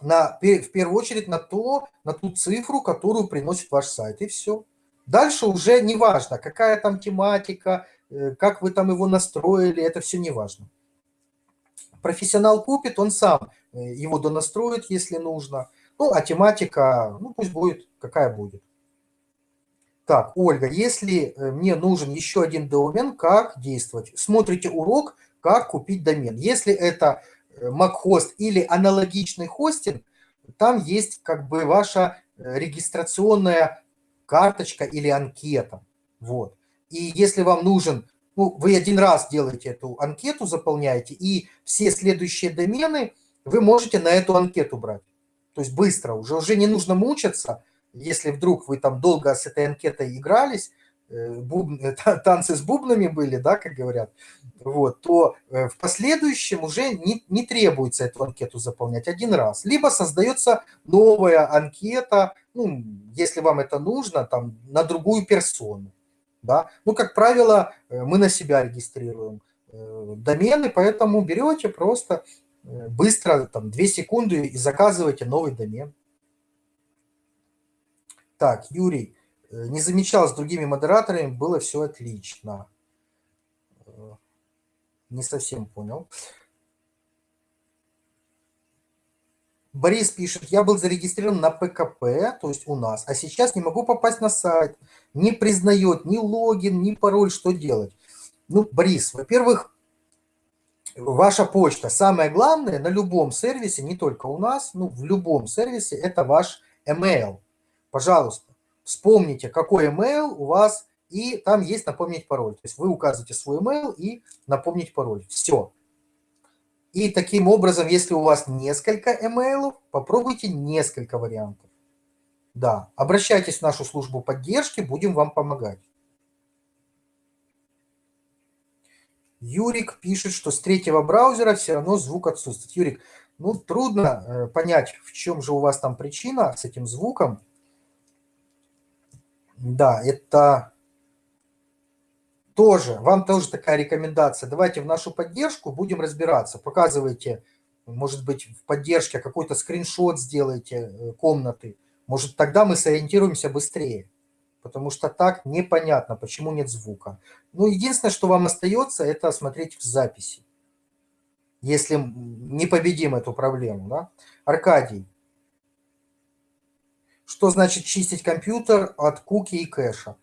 Speaker 1: на, в первую очередь на, то, на ту цифру, которую приносит ваш сайт, и все. Дальше уже не важно, какая там тематика, э, как вы там его настроили, это все не важно. Профессионал купит, он сам э, его донастроит, если нужно. Ну, а тематика, ну, пусть будет, какая будет. Так, Ольга, если э, мне нужен еще один домен, как действовать? Смотрите урок, как купить домен. Если это MacHost или аналогичный хостинг, там есть как бы ваша э, регистрационная карточка или анкета. Вот. И если вам нужен, ну, вы один раз делаете эту анкету, заполняете, и все следующие домены вы можете на эту анкету брать. То есть быстро, уже, уже не нужно мучиться, если вдруг вы там долго с этой анкетой игрались, э, буб... танцы с бубнами были, да, как говорят, вот, то э, в последующем уже не, не требуется эту анкету заполнять один раз. Либо создается новая анкета, ну, если вам это нужно, там, на другую персону. Да? Ну, как правило, э, мы на себя регистрируем домены, поэтому берете просто быстро, там, 2 секунды и заказываете новый домен. Так, Юрий, э, не замечал с другими модераторами, было все отлично. Э, не совсем понял. Борис пишет, я был зарегистрирован на ПКП, то есть у нас, а сейчас не могу попасть на сайт, не признает ни логин, ни пароль, что делать? Ну, Борис, во-первых, ваша почта, самое главное на любом сервисе, не только у нас, ну, в любом сервисе, это ваш email. Пожалуйста, вспомните, какой email у вас, и там есть напомнить пароль. То есть вы указываете свой email и напомнить пароль. Все. И таким образом, если у вас несколько email, попробуйте несколько вариантов. Да, обращайтесь в нашу службу поддержки, будем вам помогать. Юрик пишет, что с третьего браузера все равно звук отсутствует. Юрик, ну трудно э, понять, в чем же у вас там причина с этим звуком. Да, это тоже, вам тоже такая рекомендация. Давайте в нашу поддержку будем разбираться. Показывайте, может быть, в поддержке какой-то скриншот сделайте э, комнаты. Может, тогда мы сориентируемся быстрее потому что так непонятно, почему нет звука. Ну, единственное, что вам остается, это смотреть в записи, если не победим эту проблему. Да? Аркадий, что значит чистить компьютер от куки и кэша?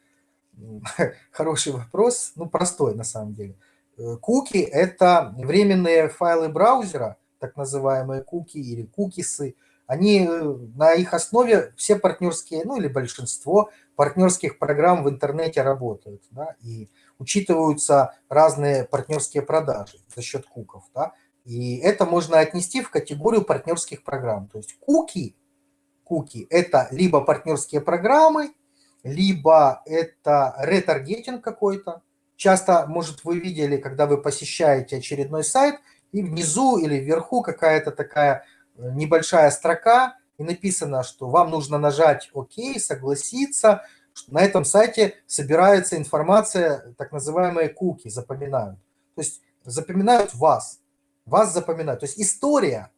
Speaker 1: Хороший вопрос, ну, простой на самом деле. Э, куки – это временные файлы браузера, так называемые куки или кукисы. Они, э, на их основе все партнерские, ну или большинство партнерских программ в интернете работают, да, и учитываются разные партнерские продажи за счет куков, да, и это можно отнести в категорию партнерских программ. То есть куки, куки – это либо партнерские программы, либо это ретаргетинг какой-то. Часто, может, вы видели, когда вы посещаете очередной сайт, и внизу или вверху какая-то такая э, небольшая строка, и написано, что вам нужно нажать «Ок», согласиться, на этом сайте собирается информация, так называемые куки, запоминают. То есть запоминают вас, вас запоминают. То есть история,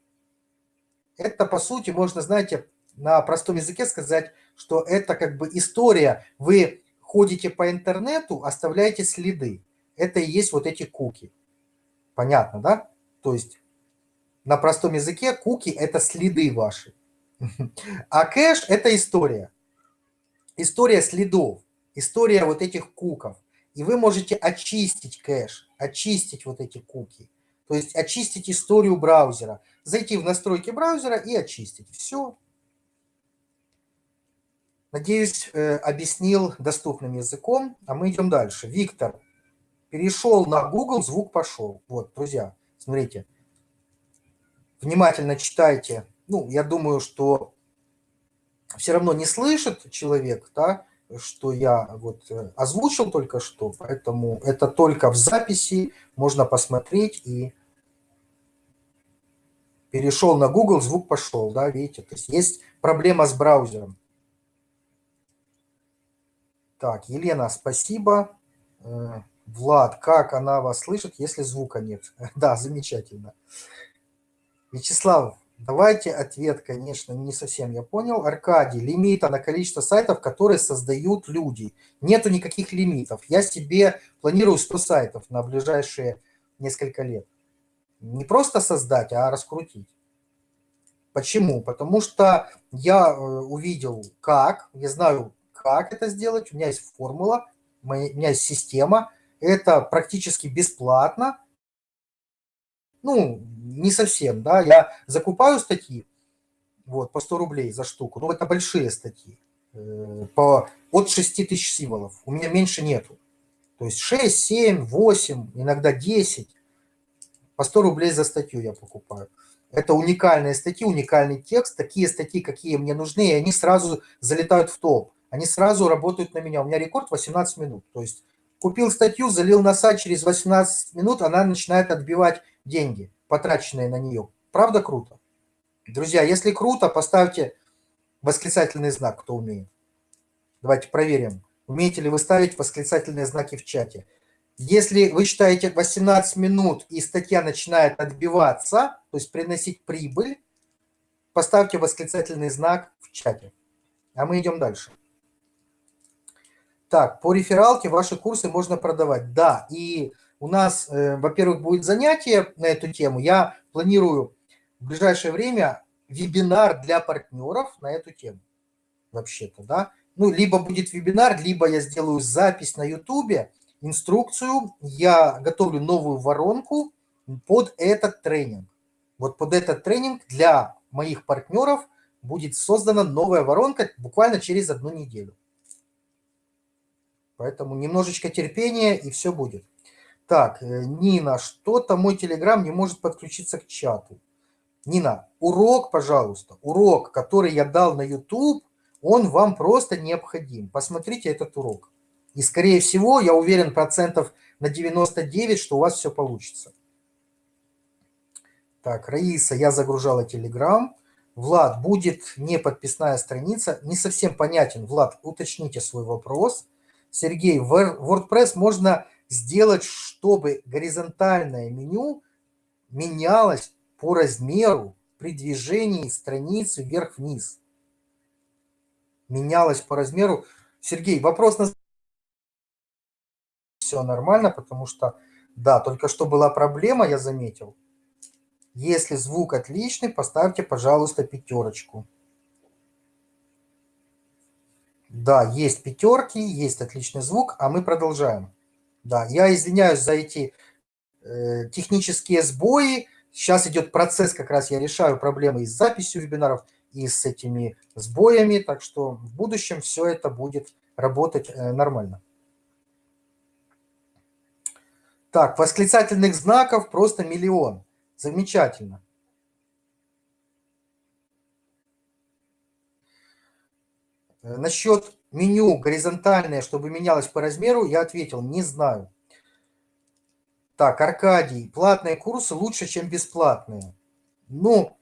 Speaker 1: это по сути, можно, знаете, на простом языке сказать, что это как бы история. Вы ходите по интернету, оставляете следы. Это и есть вот эти куки. Понятно, да? То есть на простом языке куки – это следы ваши. А кэш – это история. История следов, история вот этих куков. И вы можете очистить кэш, очистить вот эти куки. То есть очистить историю браузера. Зайти в настройки браузера и очистить. Все. Надеюсь, э, объяснил доступным языком. А мы идем дальше. Виктор перешел на Google, звук пошел. Вот, друзья, смотрите. Внимательно читайте ну, я думаю, что все равно не слышит человек, да, что я вот э, озвучил только что, поэтому это только в записи, можно посмотреть и перешел на Google, звук пошел, да, видите, то есть есть проблема с браузером. Так, Елена, спасибо. Э, Влад, как она вас слышит, если звука нет? Да, замечательно. Вячеслав, Давайте ответ, конечно, не совсем я понял. Аркадий, лимита на количество сайтов, которые создают люди. Нету никаких лимитов. Я себе планирую 100 сайтов на ближайшие несколько лет. Не просто создать, а раскрутить. Почему? Потому что я э, увидел, как, я знаю, как это сделать. У меня есть формула, у меня есть система. Это практически бесплатно ну, не совсем, да, я закупаю статьи, вот, по 100 рублей за штуку, но это большие статьи, э, по, от 6 тысяч символов, у меня меньше нету. То есть 6, 7, 8, иногда 10. По 100 рублей за статью я покупаю. Это уникальные статьи, уникальный текст. Такие статьи, какие мне нужны, и они сразу залетают в топ. Они сразу работают на меня. У меня рекорд 18 минут. То есть купил статью, залил на сайт, через 18 минут она начинает отбивать деньги, потраченные на нее. Правда круто? Друзья, если круто, поставьте восклицательный знак, кто умеет. Давайте проверим. Умеете ли вы ставить восклицательные знаки в чате? Если вы считаете 18 минут и статья начинает отбиваться, то есть приносить прибыль, поставьте восклицательный знак в чате. А мы идем дальше. Так, по рефералке ваши курсы можно продавать. Да, и у нас, э, во-первых, будет занятие на эту тему. Я планирую в ближайшее время вебинар для партнеров на эту тему. Вообще-то, да. Ну, либо будет вебинар, либо я сделаю запись на YouTube, инструкцию. Я готовлю новую воронку под этот тренинг. Вот под этот тренинг для моих партнеров будет создана новая воронка буквально через одну неделю. Поэтому немножечко терпения, и все будет. Так, э, Нина, что-то мой Телеграм не может подключиться к чату. Нина, урок, пожалуйста, урок, который я дал на YouTube, он вам просто необходим. Посмотрите этот урок. И, скорее всего, я уверен процентов на 99, что у вас все получится. Так, Раиса, я загружала Telegram. Влад, будет не подписная страница. Не совсем понятен. Влад, уточните свой вопрос. Сергей, в WordPress можно сделать, чтобы горизонтальное меню менялось по размеру при движении страницы вверх-вниз. Менялось по размеру. Сергей, вопрос на... Все нормально, потому что, да, только что была проблема, я заметил. Если звук отличный, поставьте, пожалуйста, пятерочку. Да, есть пятерки, есть отличный звук, а мы продолжаем. Да, я извиняюсь за эти э, технические сбои. Сейчас идет процесс, как раз я решаю проблемы и с записью вебинаров, и с этими сбоями, так что в будущем все это будет работать э, нормально. Так, восклицательных знаков просто миллион. Замечательно. Насчет меню горизонтальное, чтобы менялось по размеру, я ответил, не знаю. Так, Аркадий, платные курсы лучше, чем бесплатные. Ну,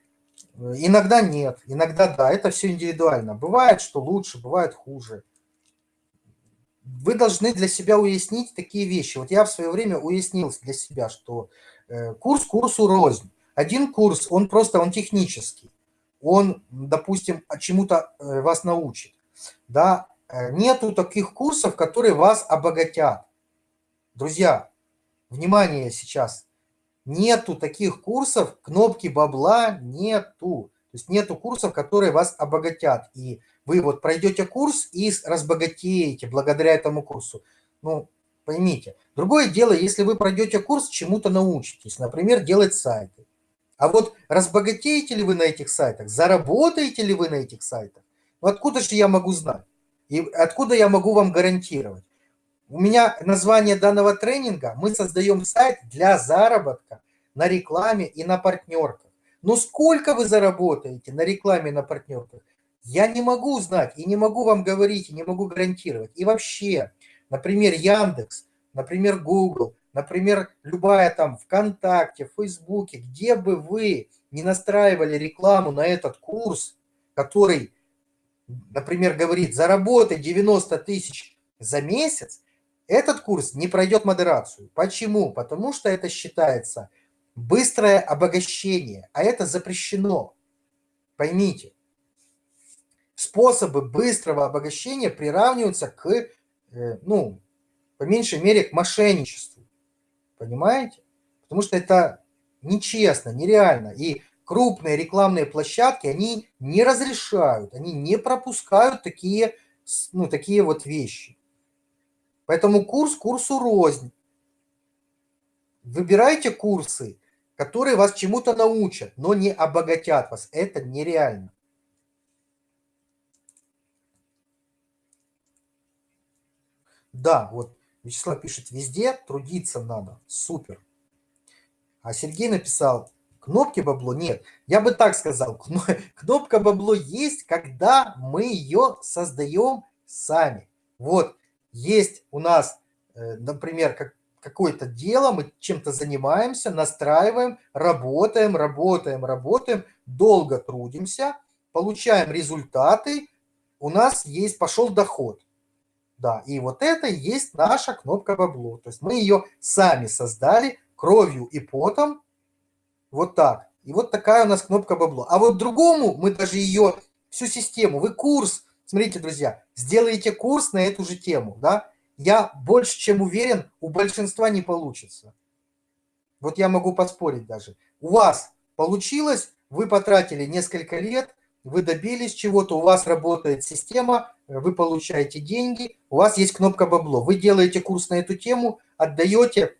Speaker 1: э, иногда нет, иногда да, это все индивидуально. Бывает, что лучше, бывает хуже. Вы должны для себя уяснить такие вещи. Вот я в свое время уяснил для себя, что э, курс курсу рознь. Один курс, он просто, он технический. Он, допустим, чему-то вас научит да, э, нету таких курсов, которые вас обогатят. Друзья, внимание сейчас, нету таких курсов, кнопки бабла нету. То есть нету курсов, которые вас обогатят. И вы вот пройдете курс и разбогатеете благодаря этому курсу. Ну, поймите. Другое дело, если вы пройдете курс, чему-то научитесь. Например, делать сайты. А вот разбогатеете ли вы на этих сайтах, заработаете ли вы на этих сайтах, ну, откуда же я могу знать? И откуда я могу вам гарантировать? У меня название данного тренинга «Мы создаем сайт для заработка на рекламе и на партнерках». Но сколько вы заработаете на рекламе и на партнерках, я не могу знать и не могу вам говорить, и не могу гарантировать. И вообще, например, Яндекс, например, Google, например, любая там ВКонтакте, Фейсбуке, где бы вы не настраивали рекламу на этот курс, который например, говорит, заработай 90 тысяч за месяц, этот курс не пройдет модерацию. Почему? Потому что это считается быстрое обогащение, а это запрещено. Поймите, способы быстрого обогащения приравниваются к, э, ну, по меньшей мере, к мошенничеству. Понимаете? Потому что это нечестно, нереально. И крупные рекламные площадки, они не разрешают, они не пропускают такие, ну, такие вот вещи. Поэтому курс курсу рознь. Выбирайте курсы, которые вас чему-то научат, но не обогатят вас. Это нереально. Да, вот Вячеслав пишет, везде трудиться надо. Супер. А Сергей написал, кнопки бабло нет. Я бы так сказал, кнопка бабло есть, когда мы ее создаем сами. Вот, есть у нас, э, например, как, какое-то дело, мы чем-то занимаемся, настраиваем, работаем, работаем, работаем, долго трудимся, получаем результаты, у нас есть, пошел доход. Да, и вот это есть наша кнопка бабло. То есть мы ее сами создали кровью и потом, вот так. И вот такая у нас кнопка бабло. А вот другому мы даже ее, всю систему, вы курс, смотрите, друзья, сделаете курс на эту же тему, да, я больше чем уверен, у большинства не получится. Вот я могу поспорить даже. У вас получилось, вы потратили несколько лет, вы добились чего-то, у вас работает система, вы получаете деньги, у вас есть кнопка бабло. Вы делаете курс на эту тему, отдаете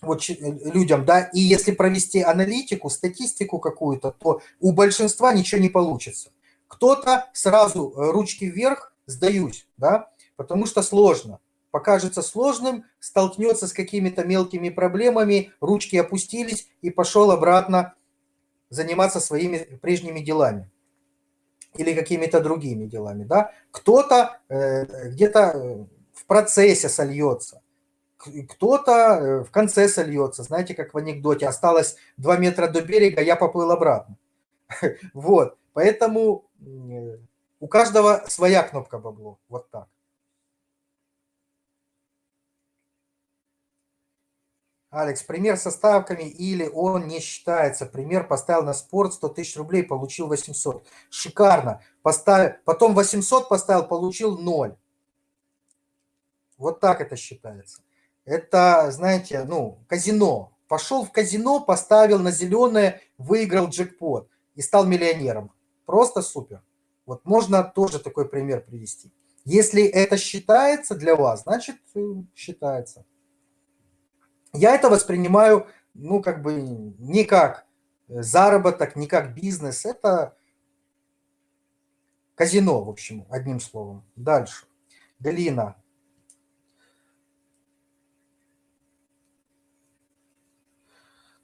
Speaker 1: вот людям, да, и если провести аналитику, статистику какую-то, то у большинства ничего не получится. Кто-то сразу э, ручки вверх, сдаюсь, да, потому что сложно. Покажется сложным, столкнется с какими-то мелкими проблемами, ручки опустились и пошел обратно заниматься своими прежними делами или какими-то другими делами. Да? Кто-то э, где-то э, в процессе сольется, кто-то э, в конце сольется. Знаете, как в анекдоте, осталось 2 метра до берега, я поплыл обратно. Вот, поэтому у каждого своя кнопка бабло, вот так. Алекс, пример со ставками или он не считается. Пример поставил на спорт 100 тысяч рублей, получил 800. Шикарно. Поставил, потом 800 поставил, получил 0. Вот так это считается. Это, знаете, ну, казино. Пошел в казино, поставил на зеленое, выиграл джекпот и стал миллионером. Просто супер. Вот можно тоже такой пример привести. Если это считается для вас, значит э, считается. Я это воспринимаю, ну, как бы не как заработок, не как бизнес. Это казино, в общем, одним словом. Дальше. Галина.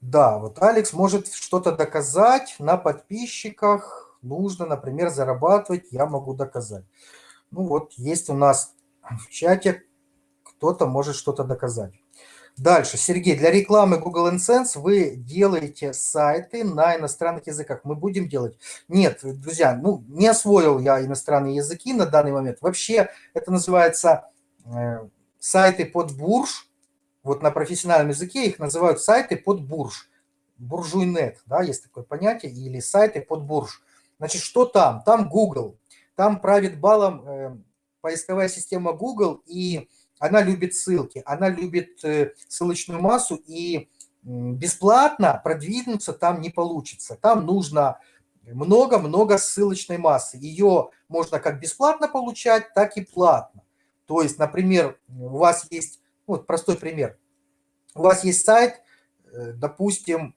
Speaker 1: Да, вот Алекс может что-то доказать на подписчиках. Нужно, например, зарабатывать, я могу доказать. Ну вот, есть у нас в чате, кто-то может что-то доказать. Дальше, Сергей, для рекламы Google AdSense вы делаете сайты на иностранных языках. Мы будем делать? Нет, друзья, ну не освоил я иностранные языки на данный момент. Вообще это называется э, сайты под бурж. Вот на профессиональном языке их называют сайты под бурж. Буржуйнет, да, есть такое понятие, или сайты под бурж. Значит, что там? Там Google. Там правит балом э, поисковая система Google и она любит ссылки, она любит э, ссылочную массу, и бесплатно продвинуться там не получится. Там нужно много-много ссылочной массы. Ее можно как бесплатно получать, так и платно. То есть, например, у вас есть, вот простой пример. У вас есть сайт, э, допустим,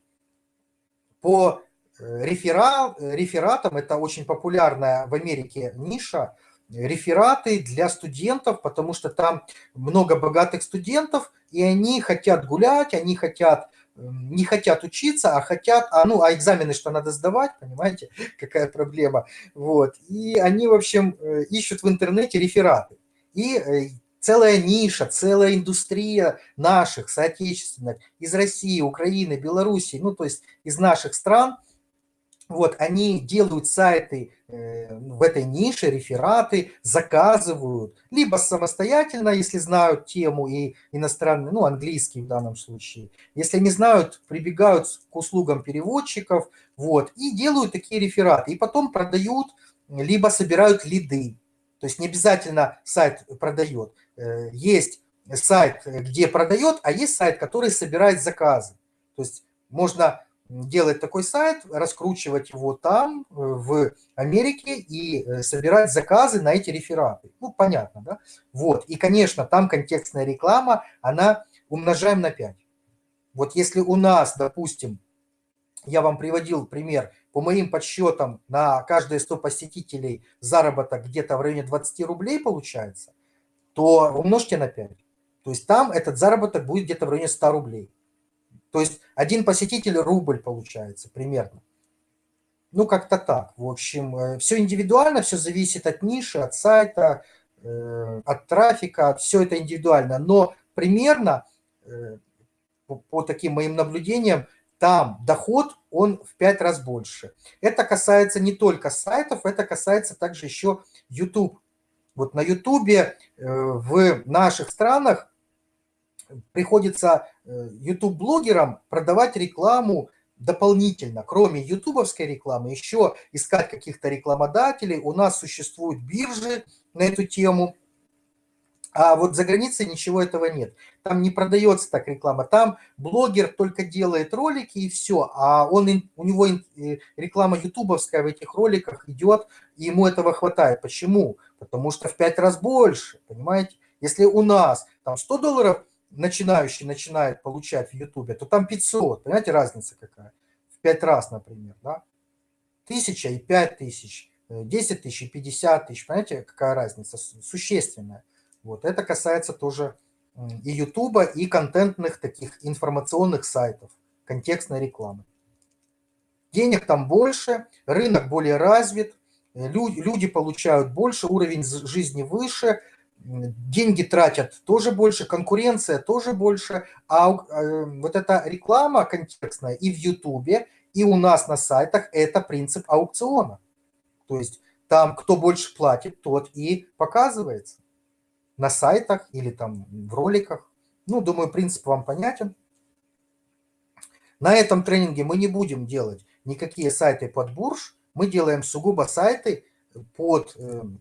Speaker 1: по э, реферат, рефератам, это очень популярная в Америке ниша, рефераты для студентов, потому что там много богатых студентов, и они хотят гулять, они хотят не хотят учиться, а хотят, а, ну, а экзамены что надо сдавать, понимаете, какая проблема, вот, и они, в общем, э, ищут в интернете рефераты, и э, целая ниша, целая индустрия наших соотечественных из России, Украины, Белоруссии, ну, то есть из наших стран – вот, они делают сайты э, в этой нише, рефераты, заказывают, либо самостоятельно, если знают тему и иностранный, ну, английский в данном случае. Если не знают, прибегают к услугам переводчиков, вот, и делают такие рефераты. И потом продают, либо собирают лиды. То есть не обязательно сайт продает. Э, есть сайт, где продает, а есть сайт, который собирает заказы. То есть можно делать такой сайт, раскручивать его там, э, в Америке, и э, собирать заказы на эти рефераты. Ну, понятно, да? Вот, и, конечно, там контекстная реклама, она умножаем на 5. Вот если у нас, допустим, я вам приводил пример, по моим подсчетам, на каждые 100 посетителей заработок где-то в районе 20 рублей получается, то умножьте на 5. То есть там этот заработок будет где-то в районе 100 рублей. То есть один посетитель рубль получается примерно. Ну, как-то так. В общем, э, все индивидуально, все зависит от ниши, от сайта, э, от трафика, все это индивидуально. Но примерно, э, по таким моим наблюдениям, там доход, он в 5 раз больше. Это касается не только сайтов, это касается также еще YouTube. Вот на YouTube в наших странах приходится YouTube-блогерам продавать рекламу дополнительно, кроме ютубовской рекламы, еще искать каких-то рекламодателей. У нас существуют биржи на эту тему, а вот за границей ничего этого нет. Там не продается так реклама. Там блогер только делает ролики и все. А он, у него реклама ютубовская в этих роликах идет, и ему этого хватает. Почему? Потому что в пять раз больше, понимаете? Если у нас там 100 долларов начинающий начинает получать в Ютубе, то там 500. Понимаете, разница какая? В 5 раз, например, да? Тысяча и пять тысяч, 10 тысяч и 50 тысяч. Понимаете, какая разница? Существенная. Вот. Это касается тоже и Ютуба, и контентных таких информационных сайтов, контекстной рекламы. Денег там больше, рынок более развит, люди получают больше, уровень жизни выше, деньги тратят тоже больше, конкуренция тоже больше, а э, вот эта реклама контекстная и в Ютубе, и у нас на сайтах – это принцип аукциона. То есть там кто больше платит, тот и показывается на сайтах или там в роликах. Ну, думаю, принцип вам понятен. На этом тренинге мы не будем делать никакие сайты под бурж, мы делаем сугубо сайты под эм,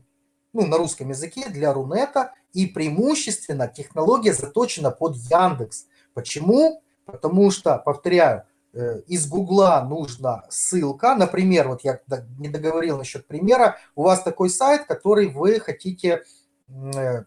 Speaker 1: ну, на русском языке для Рунета, и преимущественно технология заточена под Яндекс. Почему? Потому что, повторяю, э, из Гугла нужна ссылка. Например, вот я не договорил насчет примера. У вас такой сайт, который вы хотите э,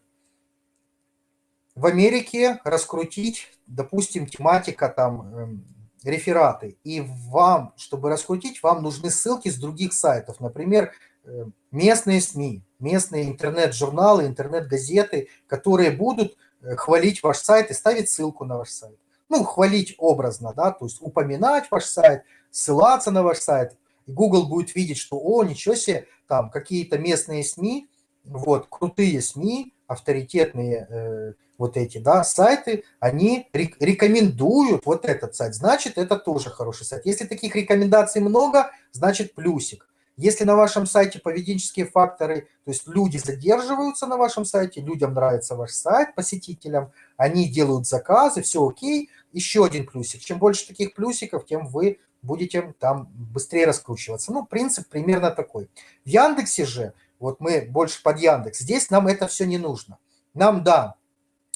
Speaker 1: в Америке раскрутить, допустим, тематика там эм, рефераты. И вам, чтобы раскрутить, вам нужны ссылки с других сайтов. Например, Э, местные СМИ, местные интернет-журналы, интернет-газеты, которые будут э, хвалить ваш сайт и ставить ссылку на ваш сайт. Ну, хвалить образно, да, то есть упоминать ваш сайт, ссылаться на ваш сайт. Google будет видеть, что, о, ничего себе, там какие-то местные СМИ, вот, крутые СМИ, авторитетные э, вот эти, да, сайты, они рекомендуют вот этот сайт, значит, это тоже хороший сайт. Если таких рекомендаций много, значит, плюсик. Если на вашем сайте поведенческие факторы, то есть люди задерживаются на вашем сайте, людям нравится ваш сайт, посетителям, они делают заказы, все окей, еще один плюсик. Чем больше таких плюсиков, тем вы будете там быстрее раскручиваться. Ну, принцип примерно такой. В Яндексе же, вот мы больше под Яндекс, здесь нам это все не нужно. Нам, да,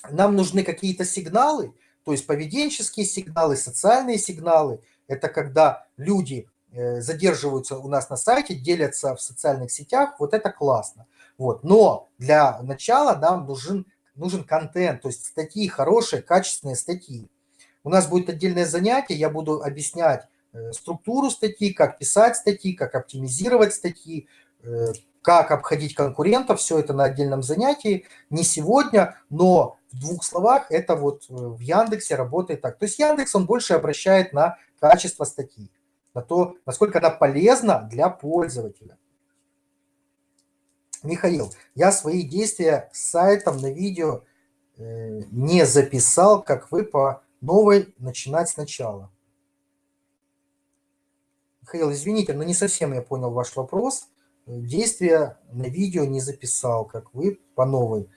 Speaker 1: нам нужны какие-то сигналы, то есть поведенческие сигналы, социальные сигналы. Это когда люди Э, задерживаются у нас на сайте, делятся в социальных сетях, вот это классно. Вот. Но для начала нам нужен, нужен контент, то есть статьи, хорошие, качественные статьи. У нас будет отдельное занятие, я буду объяснять э, структуру статьи, как писать статьи, как оптимизировать статьи, э, как обходить конкурентов, все это на отдельном занятии. Не сегодня, но в двух словах это вот в Яндексе работает так. То есть Яндекс, он больше обращает на качество статьи на то, насколько она полезна для пользователя. Михаил, я свои действия с сайтом на видео э, не записал, как вы по новой начинать сначала. Михаил, извините, но не совсем я понял ваш вопрос. Действия на видео не записал, как вы по новой.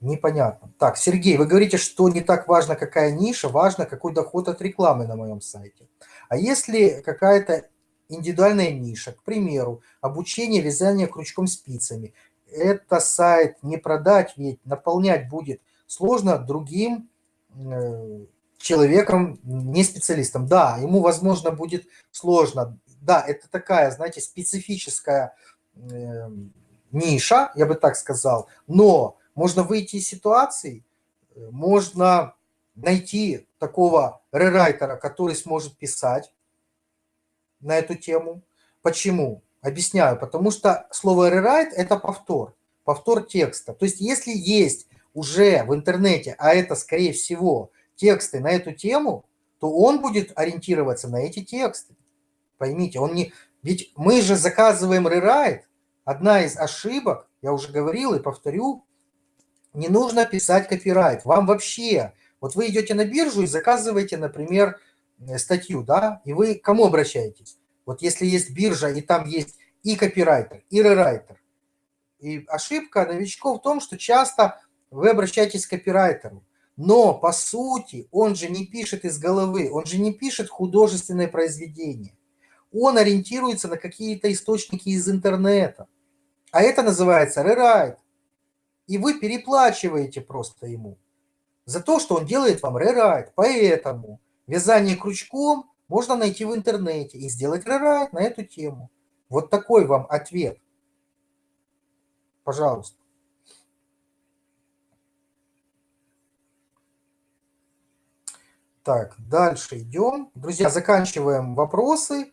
Speaker 1: Непонятно. Так, Сергей, вы говорите, что не так важно, какая ниша, важно, какой доход от рекламы на моем сайте. А если какая-то индивидуальная ниша, к примеру, обучение вязания крючком спицами, это сайт не продать, ведь наполнять будет сложно другим э, человеком, не специалистом. Да, ему, возможно, будет сложно. Да, это такая, знаете, специфическая ниша, я бы так сказал, но можно выйти из ситуации, э, можно найти такого рерайтера, который сможет писать на эту тему. Почему? Объясняю. Потому что слово rewrite – это повтор, повтор текста. То есть если есть уже в интернете, а это, скорее всего, тексты на эту тему, то он будет ориентироваться на эти тексты. Поймите, он не... Ведь мы же заказываем рерайт. Одна из ошибок, я уже говорил и повторю, не нужно писать копирайт. Вам вообще... Вот вы идете на биржу и заказываете, например, э, статью, да, и вы к кому обращаетесь? Вот если есть биржа, и там есть и копирайтер, и рерайтер. И ошибка новичков в том, что часто вы обращаетесь к копирайтеру. Но, по сути, он же не пишет из головы, он же не пишет художественное произведение. Он ориентируется на какие-то источники из интернета. А это называется рерайт. И вы переплачиваете просто ему за то, что он делает вам рерайт. Поэтому вязание крючком можно найти в интернете и сделать рерайт на эту тему. Вот такой вам ответ. Пожалуйста. Так, дальше идем. Друзья, заканчиваем вопросы.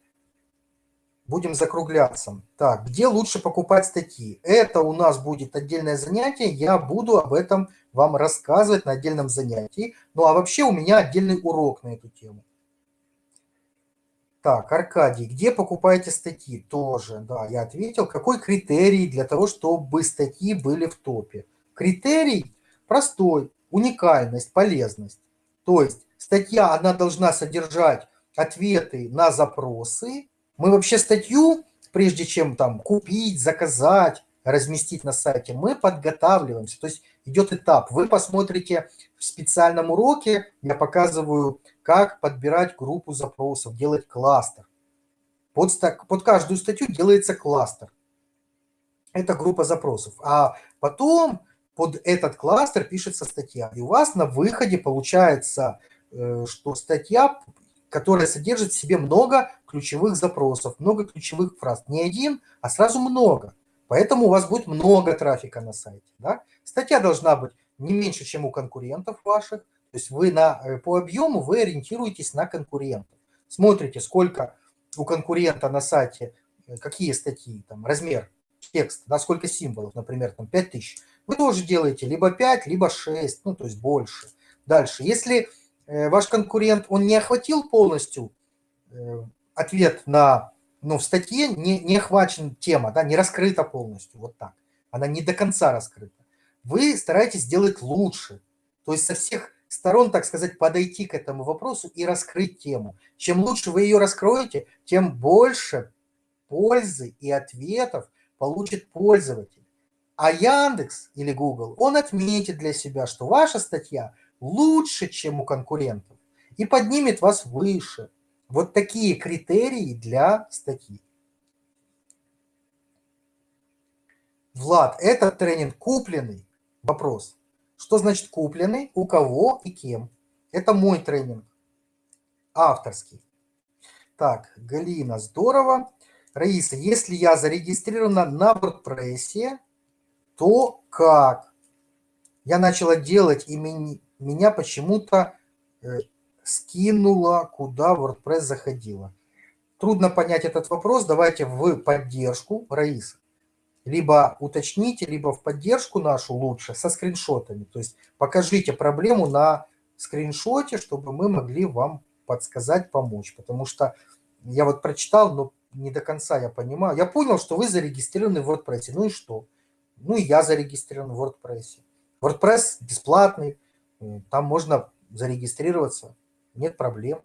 Speaker 1: Будем закругляться. Так, где лучше покупать статьи? Это у нас будет отдельное занятие. Я буду об этом вам рассказывать на отдельном занятии. Ну а вообще у меня отдельный урок на эту тему. Так, Аркадий, где покупаете статьи? Тоже, да, я ответил. Какой критерий для того, чтобы статьи были в топе? Критерий простой, уникальность, полезность. То есть статья, она должна содержать ответы на запросы. Мы вообще статью, прежде чем там купить, заказать, разместить на сайте, мы подготавливаемся. То есть идет этап. Вы посмотрите в специальном уроке, я показываю, как подбирать группу запросов, делать кластер. Под, под каждую статью делается кластер. Это группа запросов. А потом под этот кластер пишется статья. И у вас на выходе получается Э, что статья, которая содержит в себе много ключевых запросов, много ключевых фраз. Не один, а сразу много. Поэтому у вас будет много трафика на сайте. Да? Статья должна быть не меньше, чем у конкурентов ваших. То есть вы на, э, по объему вы ориентируетесь на конкурентов. Смотрите, сколько у конкурента на сайте, э, какие статьи, там, размер текста, да, сколько символов, например, там 5000. Вы тоже делаете либо 5, либо 6, ну, то есть больше. Дальше, если ваш конкурент, он не охватил полностью э, ответ на, ну, в статье не, не охвачен тема, да, не раскрыта полностью, вот так. Она не до конца раскрыта. Вы стараетесь сделать лучше, то есть со всех сторон, так сказать, подойти к этому вопросу и раскрыть тему. Чем лучше вы ее раскроете, тем больше пользы и ответов получит пользователь. А Яндекс или Google, он отметит для себя, что ваша статья – лучше, чем у конкурентов, и поднимет вас выше. Вот такие критерии для статьи. Влад, этот тренинг купленный? Вопрос. Что значит купленный? У кого и кем? Это мой тренинг. Авторский. Так, Галина, здорово. Раиса, если я зарегистрирована на WordPress, то как? Я начала делать имени меня почему-то э, скинуло, куда WordPress заходила. Трудно понять этот вопрос. Давайте в поддержку, Раиса. Либо уточните, либо в поддержку нашу лучше со скриншотами. То есть покажите проблему на скриншоте, чтобы мы могли вам подсказать, помочь. Потому что я вот прочитал, но не до конца я понимаю. Я понял, что вы зарегистрированы в WordPress. Ну и что? Ну и я зарегистрирован в WordPress. WordPress бесплатный, там можно зарегистрироваться, нет проблем.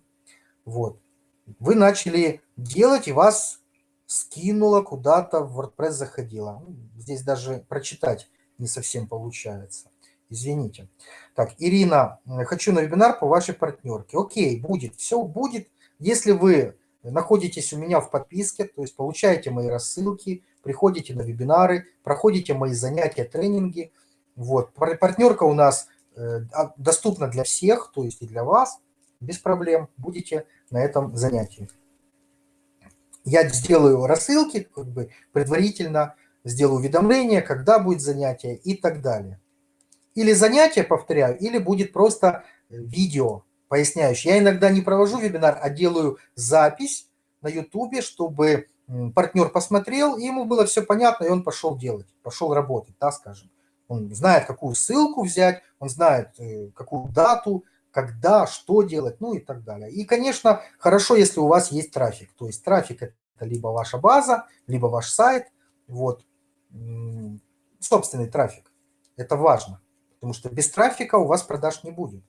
Speaker 1: Вот. Вы начали делать, и вас скинуло куда-то, в WordPress заходило. Ну, здесь даже прочитать не совсем получается. Извините. Так, Ирина, хочу на вебинар по вашей партнерке. Окей, будет, все будет. Если вы находитесь у меня в подписке, то есть получаете мои рассылки, приходите на вебинары, проходите мои занятия, тренинги. Вот, партнерка у нас доступно для всех, то есть и для вас, без проблем будете на этом занятии. Я сделаю рассылки, как бы предварительно сделаю уведомления, когда будет занятие и так далее. Или занятие, повторяю, или будет просто видео поясняющее. Я иногда не провожу вебинар, а делаю запись на YouTube, чтобы партнер посмотрел, и ему было все понятно, и он пошел делать, пошел работать, да, скажем. Он знает, какую ссылку взять, он знает, э, какую дату, когда, что делать, ну и так далее. И, конечно, хорошо, если у вас есть трафик. То есть трафик – это либо ваша база, либо ваш сайт, вот, собственный трафик. Это важно, потому что без трафика у вас продаж не будет.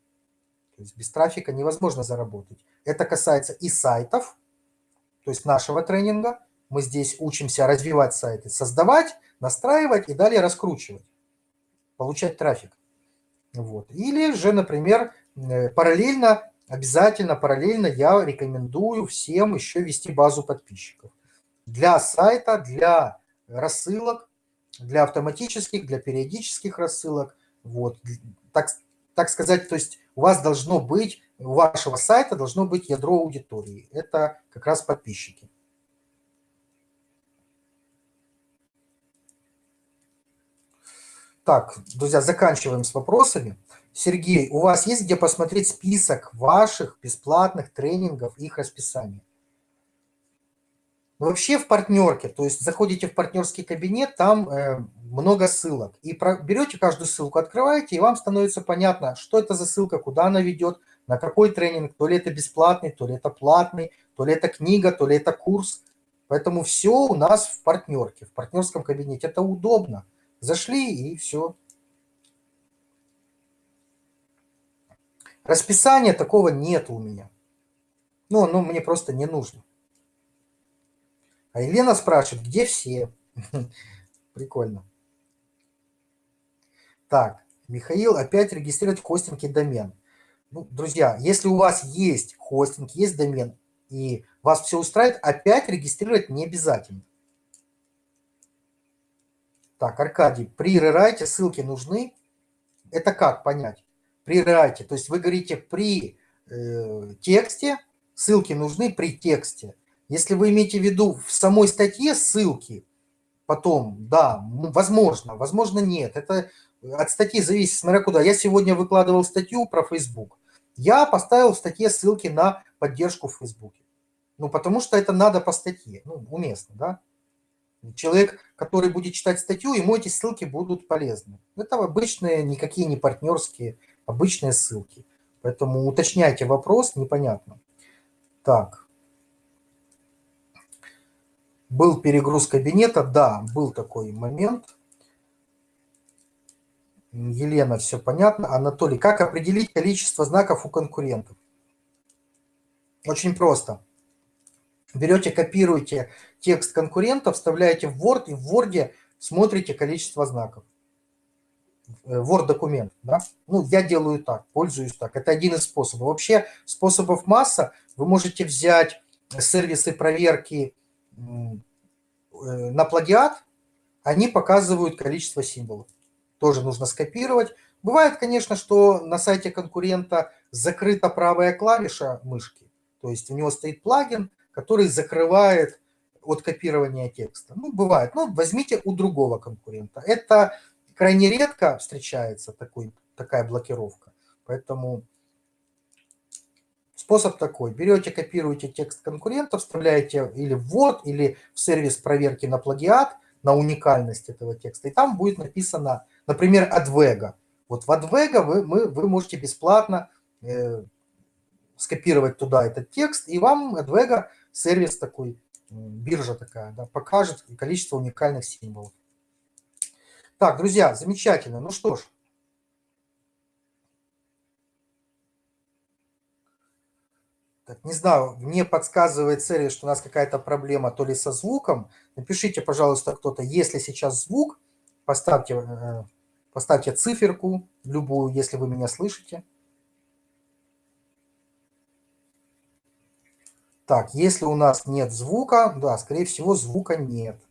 Speaker 1: То есть без трафика невозможно заработать. Это касается и сайтов, то есть нашего тренинга. Мы здесь учимся развивать сайты, создавать, настраивать и далее раскручивать, получать трафик. Вот. Или же, например, э, параллельно, обязательно параллельно я рекомендую всем еще вести базу подписчиков. Для сайта, для рассылок, для автоматических, для периодических рассылок. Вот. Так, так сказать, то есть у вас должно быть, у вашего сайта должно быть ядро аудитории. Это как раз подписчики. Так, друзья, заканчиваем с вопросами. Сергей, у вас есть где посмотреть список ваших бесплатных тренингов, их расписание? Вообще в партнерке, то есть заходите в партнерский кабинет, там э, много ссылок. И про, берете каждую ссылку, открываете, и вам становится понятно, что это за ссылка, куда она ведет, на какой тренинг, то ли это бесплатный, то ли это платный, то ли это книга, то ли это курс. Поэтому все у нас в партнерке, в партнерском кабинете. Это удобно. Зашли и все. Расписания такого нет у меня. Ну, оно мне просто не нужно. А Елена спрашивает, где все? Прикольно. Так, Михаил опять регистрирует хостинг и домен. Ну, друзья, если у вас есть хостинг, есть домен, и вас все устраивает, опять регистрировать не обязательно. Так, Аркадий, при рерайте ссылки нужны. Это как понять? При рерайте, то есть вы говорите при э, тексте, ссылки нужны при тексте. Если вы имеете в виду в самой статье ссылки, потом, да, возможно, возможно нет. Это от статьи зависит, смотря куда. Я сегодня выкладывал статью про Facebook. Я поставил в статье ссылки на поддержку в Facebook. Ну, потому что это надо по статье, ну, уместно, да. Человек, который будет читать статью, ему эти ссылки будут полезны. Это обычные, никакие не партнерские, обычные ссылки. Поэтому уточняйте вопрос, непонятно. Так. Был перегруз кабинета, да, был такой момент. Елена, все понятно. Анатолий, как определить количество знаков у конкурентов? Очень просто берете, копируете текст конкурента, вставляете в Word, и в Word смотрите количество знаков. Э, Word документ, да? Ну, я делаю так, пользуюсь так. Это один из способов. Вообще способов масса. Вы можете взять сервисы проверки э, на плагиат, они показывают количество символов. Тоже нужно скопировать. Бывает, конечно, что на сайте конкурента закрыта правая клавиша мышки. То есть у него стоит плагин, который закрывает от копирования текста. Ну, бывает. Ну, возьмите у другого конкурента. Это крайне редко встречается такой, такая блокировка. Поэтому способ такой. Берете, копируете текст конкурента, вставляете или в Word, или в сервис проверки на плагиат, на уникальность этого текста. И там будет написано, например, Advega. Вот в Advega вы, мы, вы можете бесплатно э, скопировать туда этот текст, и вам Advega сервис такой, биржа такая, да, покажет количество уникальных символов. Так, друзья, замечательно. Ну что ж. Так, не знаю, мне подсказывает сервис, что у нас какая-то проблема то ли со звуком. Напишите, пожалуйста, кто-то, если сейчас звук, поставьте, э, поставьте циферку любую, если вы меня слышите. Так, если у нас нет звука, да, скорее всего, звука нет.